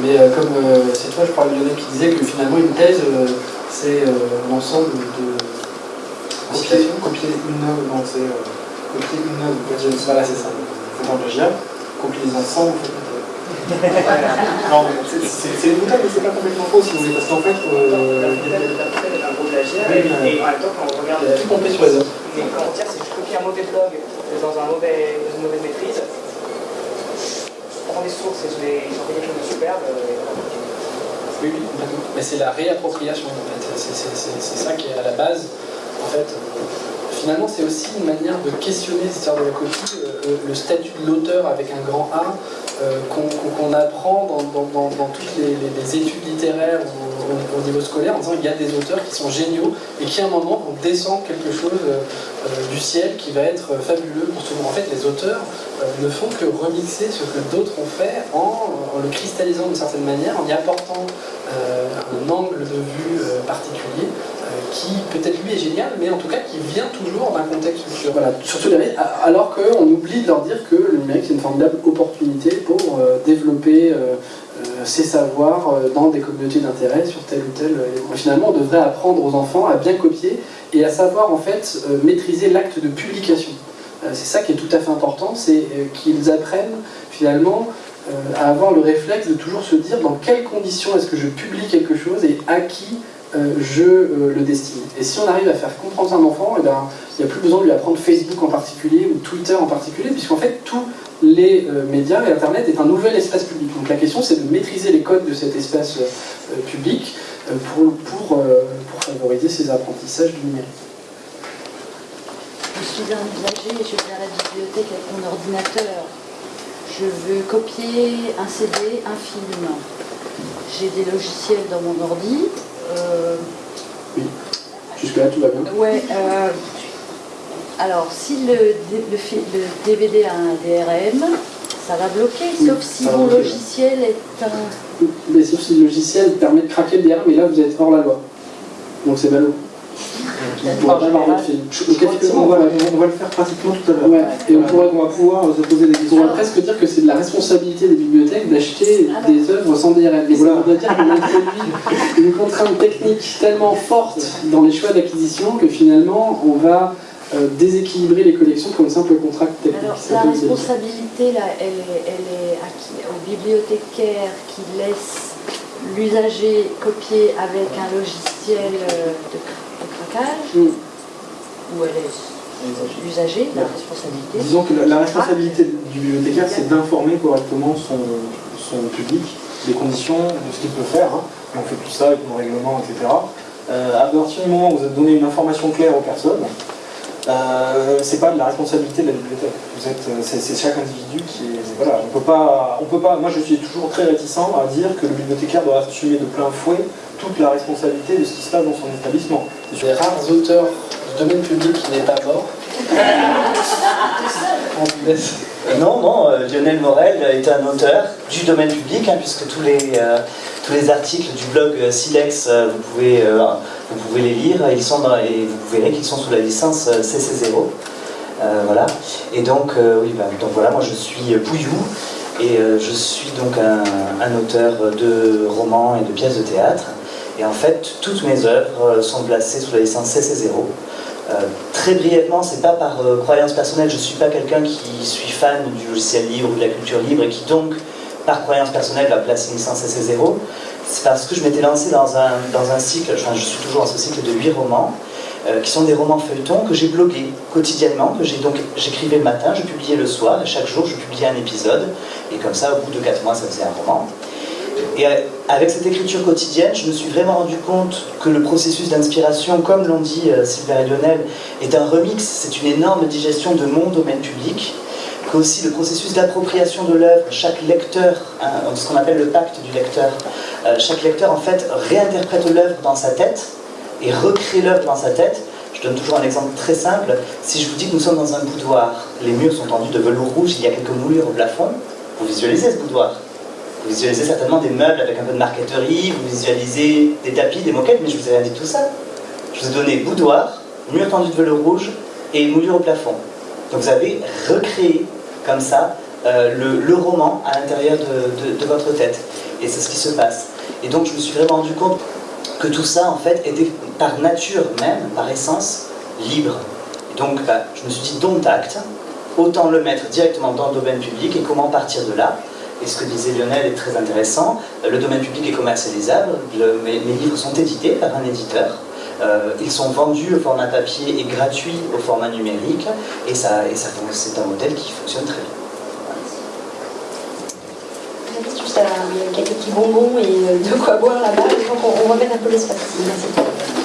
Mais euh, comme euh, c'est toi, je crois, Lionel, qui disait que finalement, une thèse, euh, c'est euh, l'ensemble de Copier, copier une œuvre, donc c'est euh, copier une œuvre, voilà, c'est ça. C'est un plagiat, copier les ensembles, vous faites Non, mais c'est- c'est c'est une mais c'est pas complètement faux si vous voulez, parce qu'en fait, euh, Oui, et, oui. et en même temps, quand on regarde tout compter sur les œuvres. les commentaires, c'est que je copie un mauvais blog dans, un mauvais, dans une mauvaise maîtrise. Je prends des sources et je les j'en fais quelque chose de superbe. euh, et. Oui, oui. Mais c'est la réappropriation, en fait. C'est- C'est c'est- c'est ça qui est à la base. En fait, euh, finalement, c'est aussi une manière de questionner cette histoire de la copie, euh, le statut de l'auteur avec un grand A, euh, qu'on apprend dans, toutes les, études littéraires au, niveau scolaire en disant qu'il y a des auteurs qui sont géniaux et qui à un moment vont descendre quelque chose du ciel qui va être fabuleux pour tout le monde. En fait, les auteurs ne font que remixer ce que d'autres ont fait en, le cristallisant d'une certaine manière, en y apportant un angle de vue particulier qui peut-être lui est génial, mais en tout cas qui vient toujours d'un contexte. Voilà, surtout alors qu'on oublie de leur dire que le numérique c'est une formidable opportunité pour euh, développer euh, euh, ses savoirs dans des communautés d'intérêt sur tel ou tel élément. Finalement, on devrait apprendre aux enfants à bien copier et à savoir en fait maîtriser l'acte de publication. c'est ça qui est tout à fait important, c'est qu'ils apprennent finalement à avoir le réflexe de toujours se dire dans quelles conditions est-ce que je publie quelque chose et à qui euh, je euh, le destine. Et si on arrive à faire comprendre un enfant, eh ben, il n'y a plus besoin de lui apprendre Facebook en particulier ou Twitter en particulier, puisqu'en fait tous les euh, médias et Internet est un nouvel espace public. Donc la question c'est de maîtriser les codes de cet espace public pour, favoriser ces apprentissages du numérique. Je suis un usager, je vais à la bibliothèque avec mon ordinateur. Je veux copier un CD, un film. J'ai des logiciels dans mon ordi, oui, jusque-là tout va bien. Ouais, euh, alors si le, le, DVD a un DRM, ça va bloquer, sauf si mon logiciel est un... Mais sauf si le logiciel permet de craquer le DRM, et là vous êtes hors la loi. Donc c'est ballot. On, va, le faire pratiquement tout à l'heure. Et on, pourrait, va pouvoir se poser des questions. On va presque dire que c'est de la responsabilité des bibliothèques d'acheter ah des œuvres sans DRM. Mais voilà. ça veut dire qu'on introduit une contrainte technique tellement forte dans les choix d'acquisition que finalement on va euh, déséquilibrer les collections pour une simple contrainte technique. Alors la responsabilité, là, elle est, elle est à qui? Au bibliothécaire qui laisse l'usager copier avec un logiciel euh, de Mm. où elle est l'usager, la responsabilité. Disons que la, responsabilité du bibliothécaire, c'est d'informer correctement son, son, public des conditions de ce qu'il peut faire. Hein. On fait tout ça avec nos règlements, etc. Euh, à partir du moment où vous avez donné une information claire aux personnes, euh, c'est pas de la responsabilité de la bibliothèque. Vous êtes, euh, c'est, chaque individu qui est, voilà, on peut pas, on peut pas. Moi, je suis toujours très réticent à dire que le bibliothécaire doit assumer de plein fouet toute la responsabilité de ce qui se passe dans son établissement. C'est les rares auteurs du domaine public qui n'est pas mort. non, non, euh, Lionel Morel est un auteur du domaine public, hein, puisque tous les, tous les articles du blog Silex, vous pouvez vous pouvez les lire, ils sont et vous verrez qu'ils sont sous la licence euh, CC0. Euh, voilà. Et donc, euh, oui, bah, donc voilà, moi je suis Pouillou et je suis donc un, auteur de romans et de pièces de théâtre. Et en fait, toutes mes œuvres sont placées sous la licence CC0. très brièvement, c'est pas par croyance personnelle, je suis pas quelqu'un qui suis fan du logiciel libre ou de la culture libre et qui donc, par croyance personnelle, va placer une licence CC0 c'est parce que je m'étais lancé dans un, dans un cycle, je suis toujours dans ce cycle de huit romans, euh, qui sont des romans feuilletons que j'ai blogués quotidiennement, que j'ai donc j'écrivais le matin, je publiais le soir, et chaque jour je publiais un épisode, et comme ça au bout de quatre mois ça faisait un roman. Et euh, avec cette écriture quotidienne, je me suis vraiment rendu compte que le processus d'inspiration, comme l'ont dit euh, Sylvain et Lionel, est un remix, c'est une énorme digestion de mon domaine public, aussi le processus d'appropriation de l'œuvre, chaque lecteur, hein, ce qu'on appelle le pacte du lecteur, euh, chaque lecteur en fait réinterprète l'œuvre dans sa tête et recrée l'œuvre dans sa tête. Je donne toujours un exemple très simple. Si je vous dis que nous sommes dans un boudoir, les murs sont tendus de velours rouge, il y a quelques moulures au plafond, vous visualisez ce boudoir. Vous visualisez certainement des meubles avec un peu de marqueterie, vous visualisez des tapis, des moquettes, mais je vous ai rien dit tout ça. Je vous ai donné boudoir, mur tendu de velours rouge et moulure au plafond. Donc vous avez recréé comme ça euh, le, roman à l'intérieur de, votre tête. Et c'est ce qui se passe. Et donc je me suis vraiment rendu compte que tout ça, en fait, était par nature même, par essence, libre. Et donc bah, je me suis dit, dont acte, autant le mettre directement dans le domaine public et comment partir de là. Et ce que disait Lionel est très intéressant. Le domaine public est commercialisable. mes, livres sont édités par un éditeur. Euh, ils sont vendus au format papier et gratuits au format numérique, et, ça, et ça, c'est un modèle qui fonctionne très bien. Juste il y a quelques petits bonbons et euh, de quoi boire là-bas, donc on, on mettre un peu l'espace. Merci.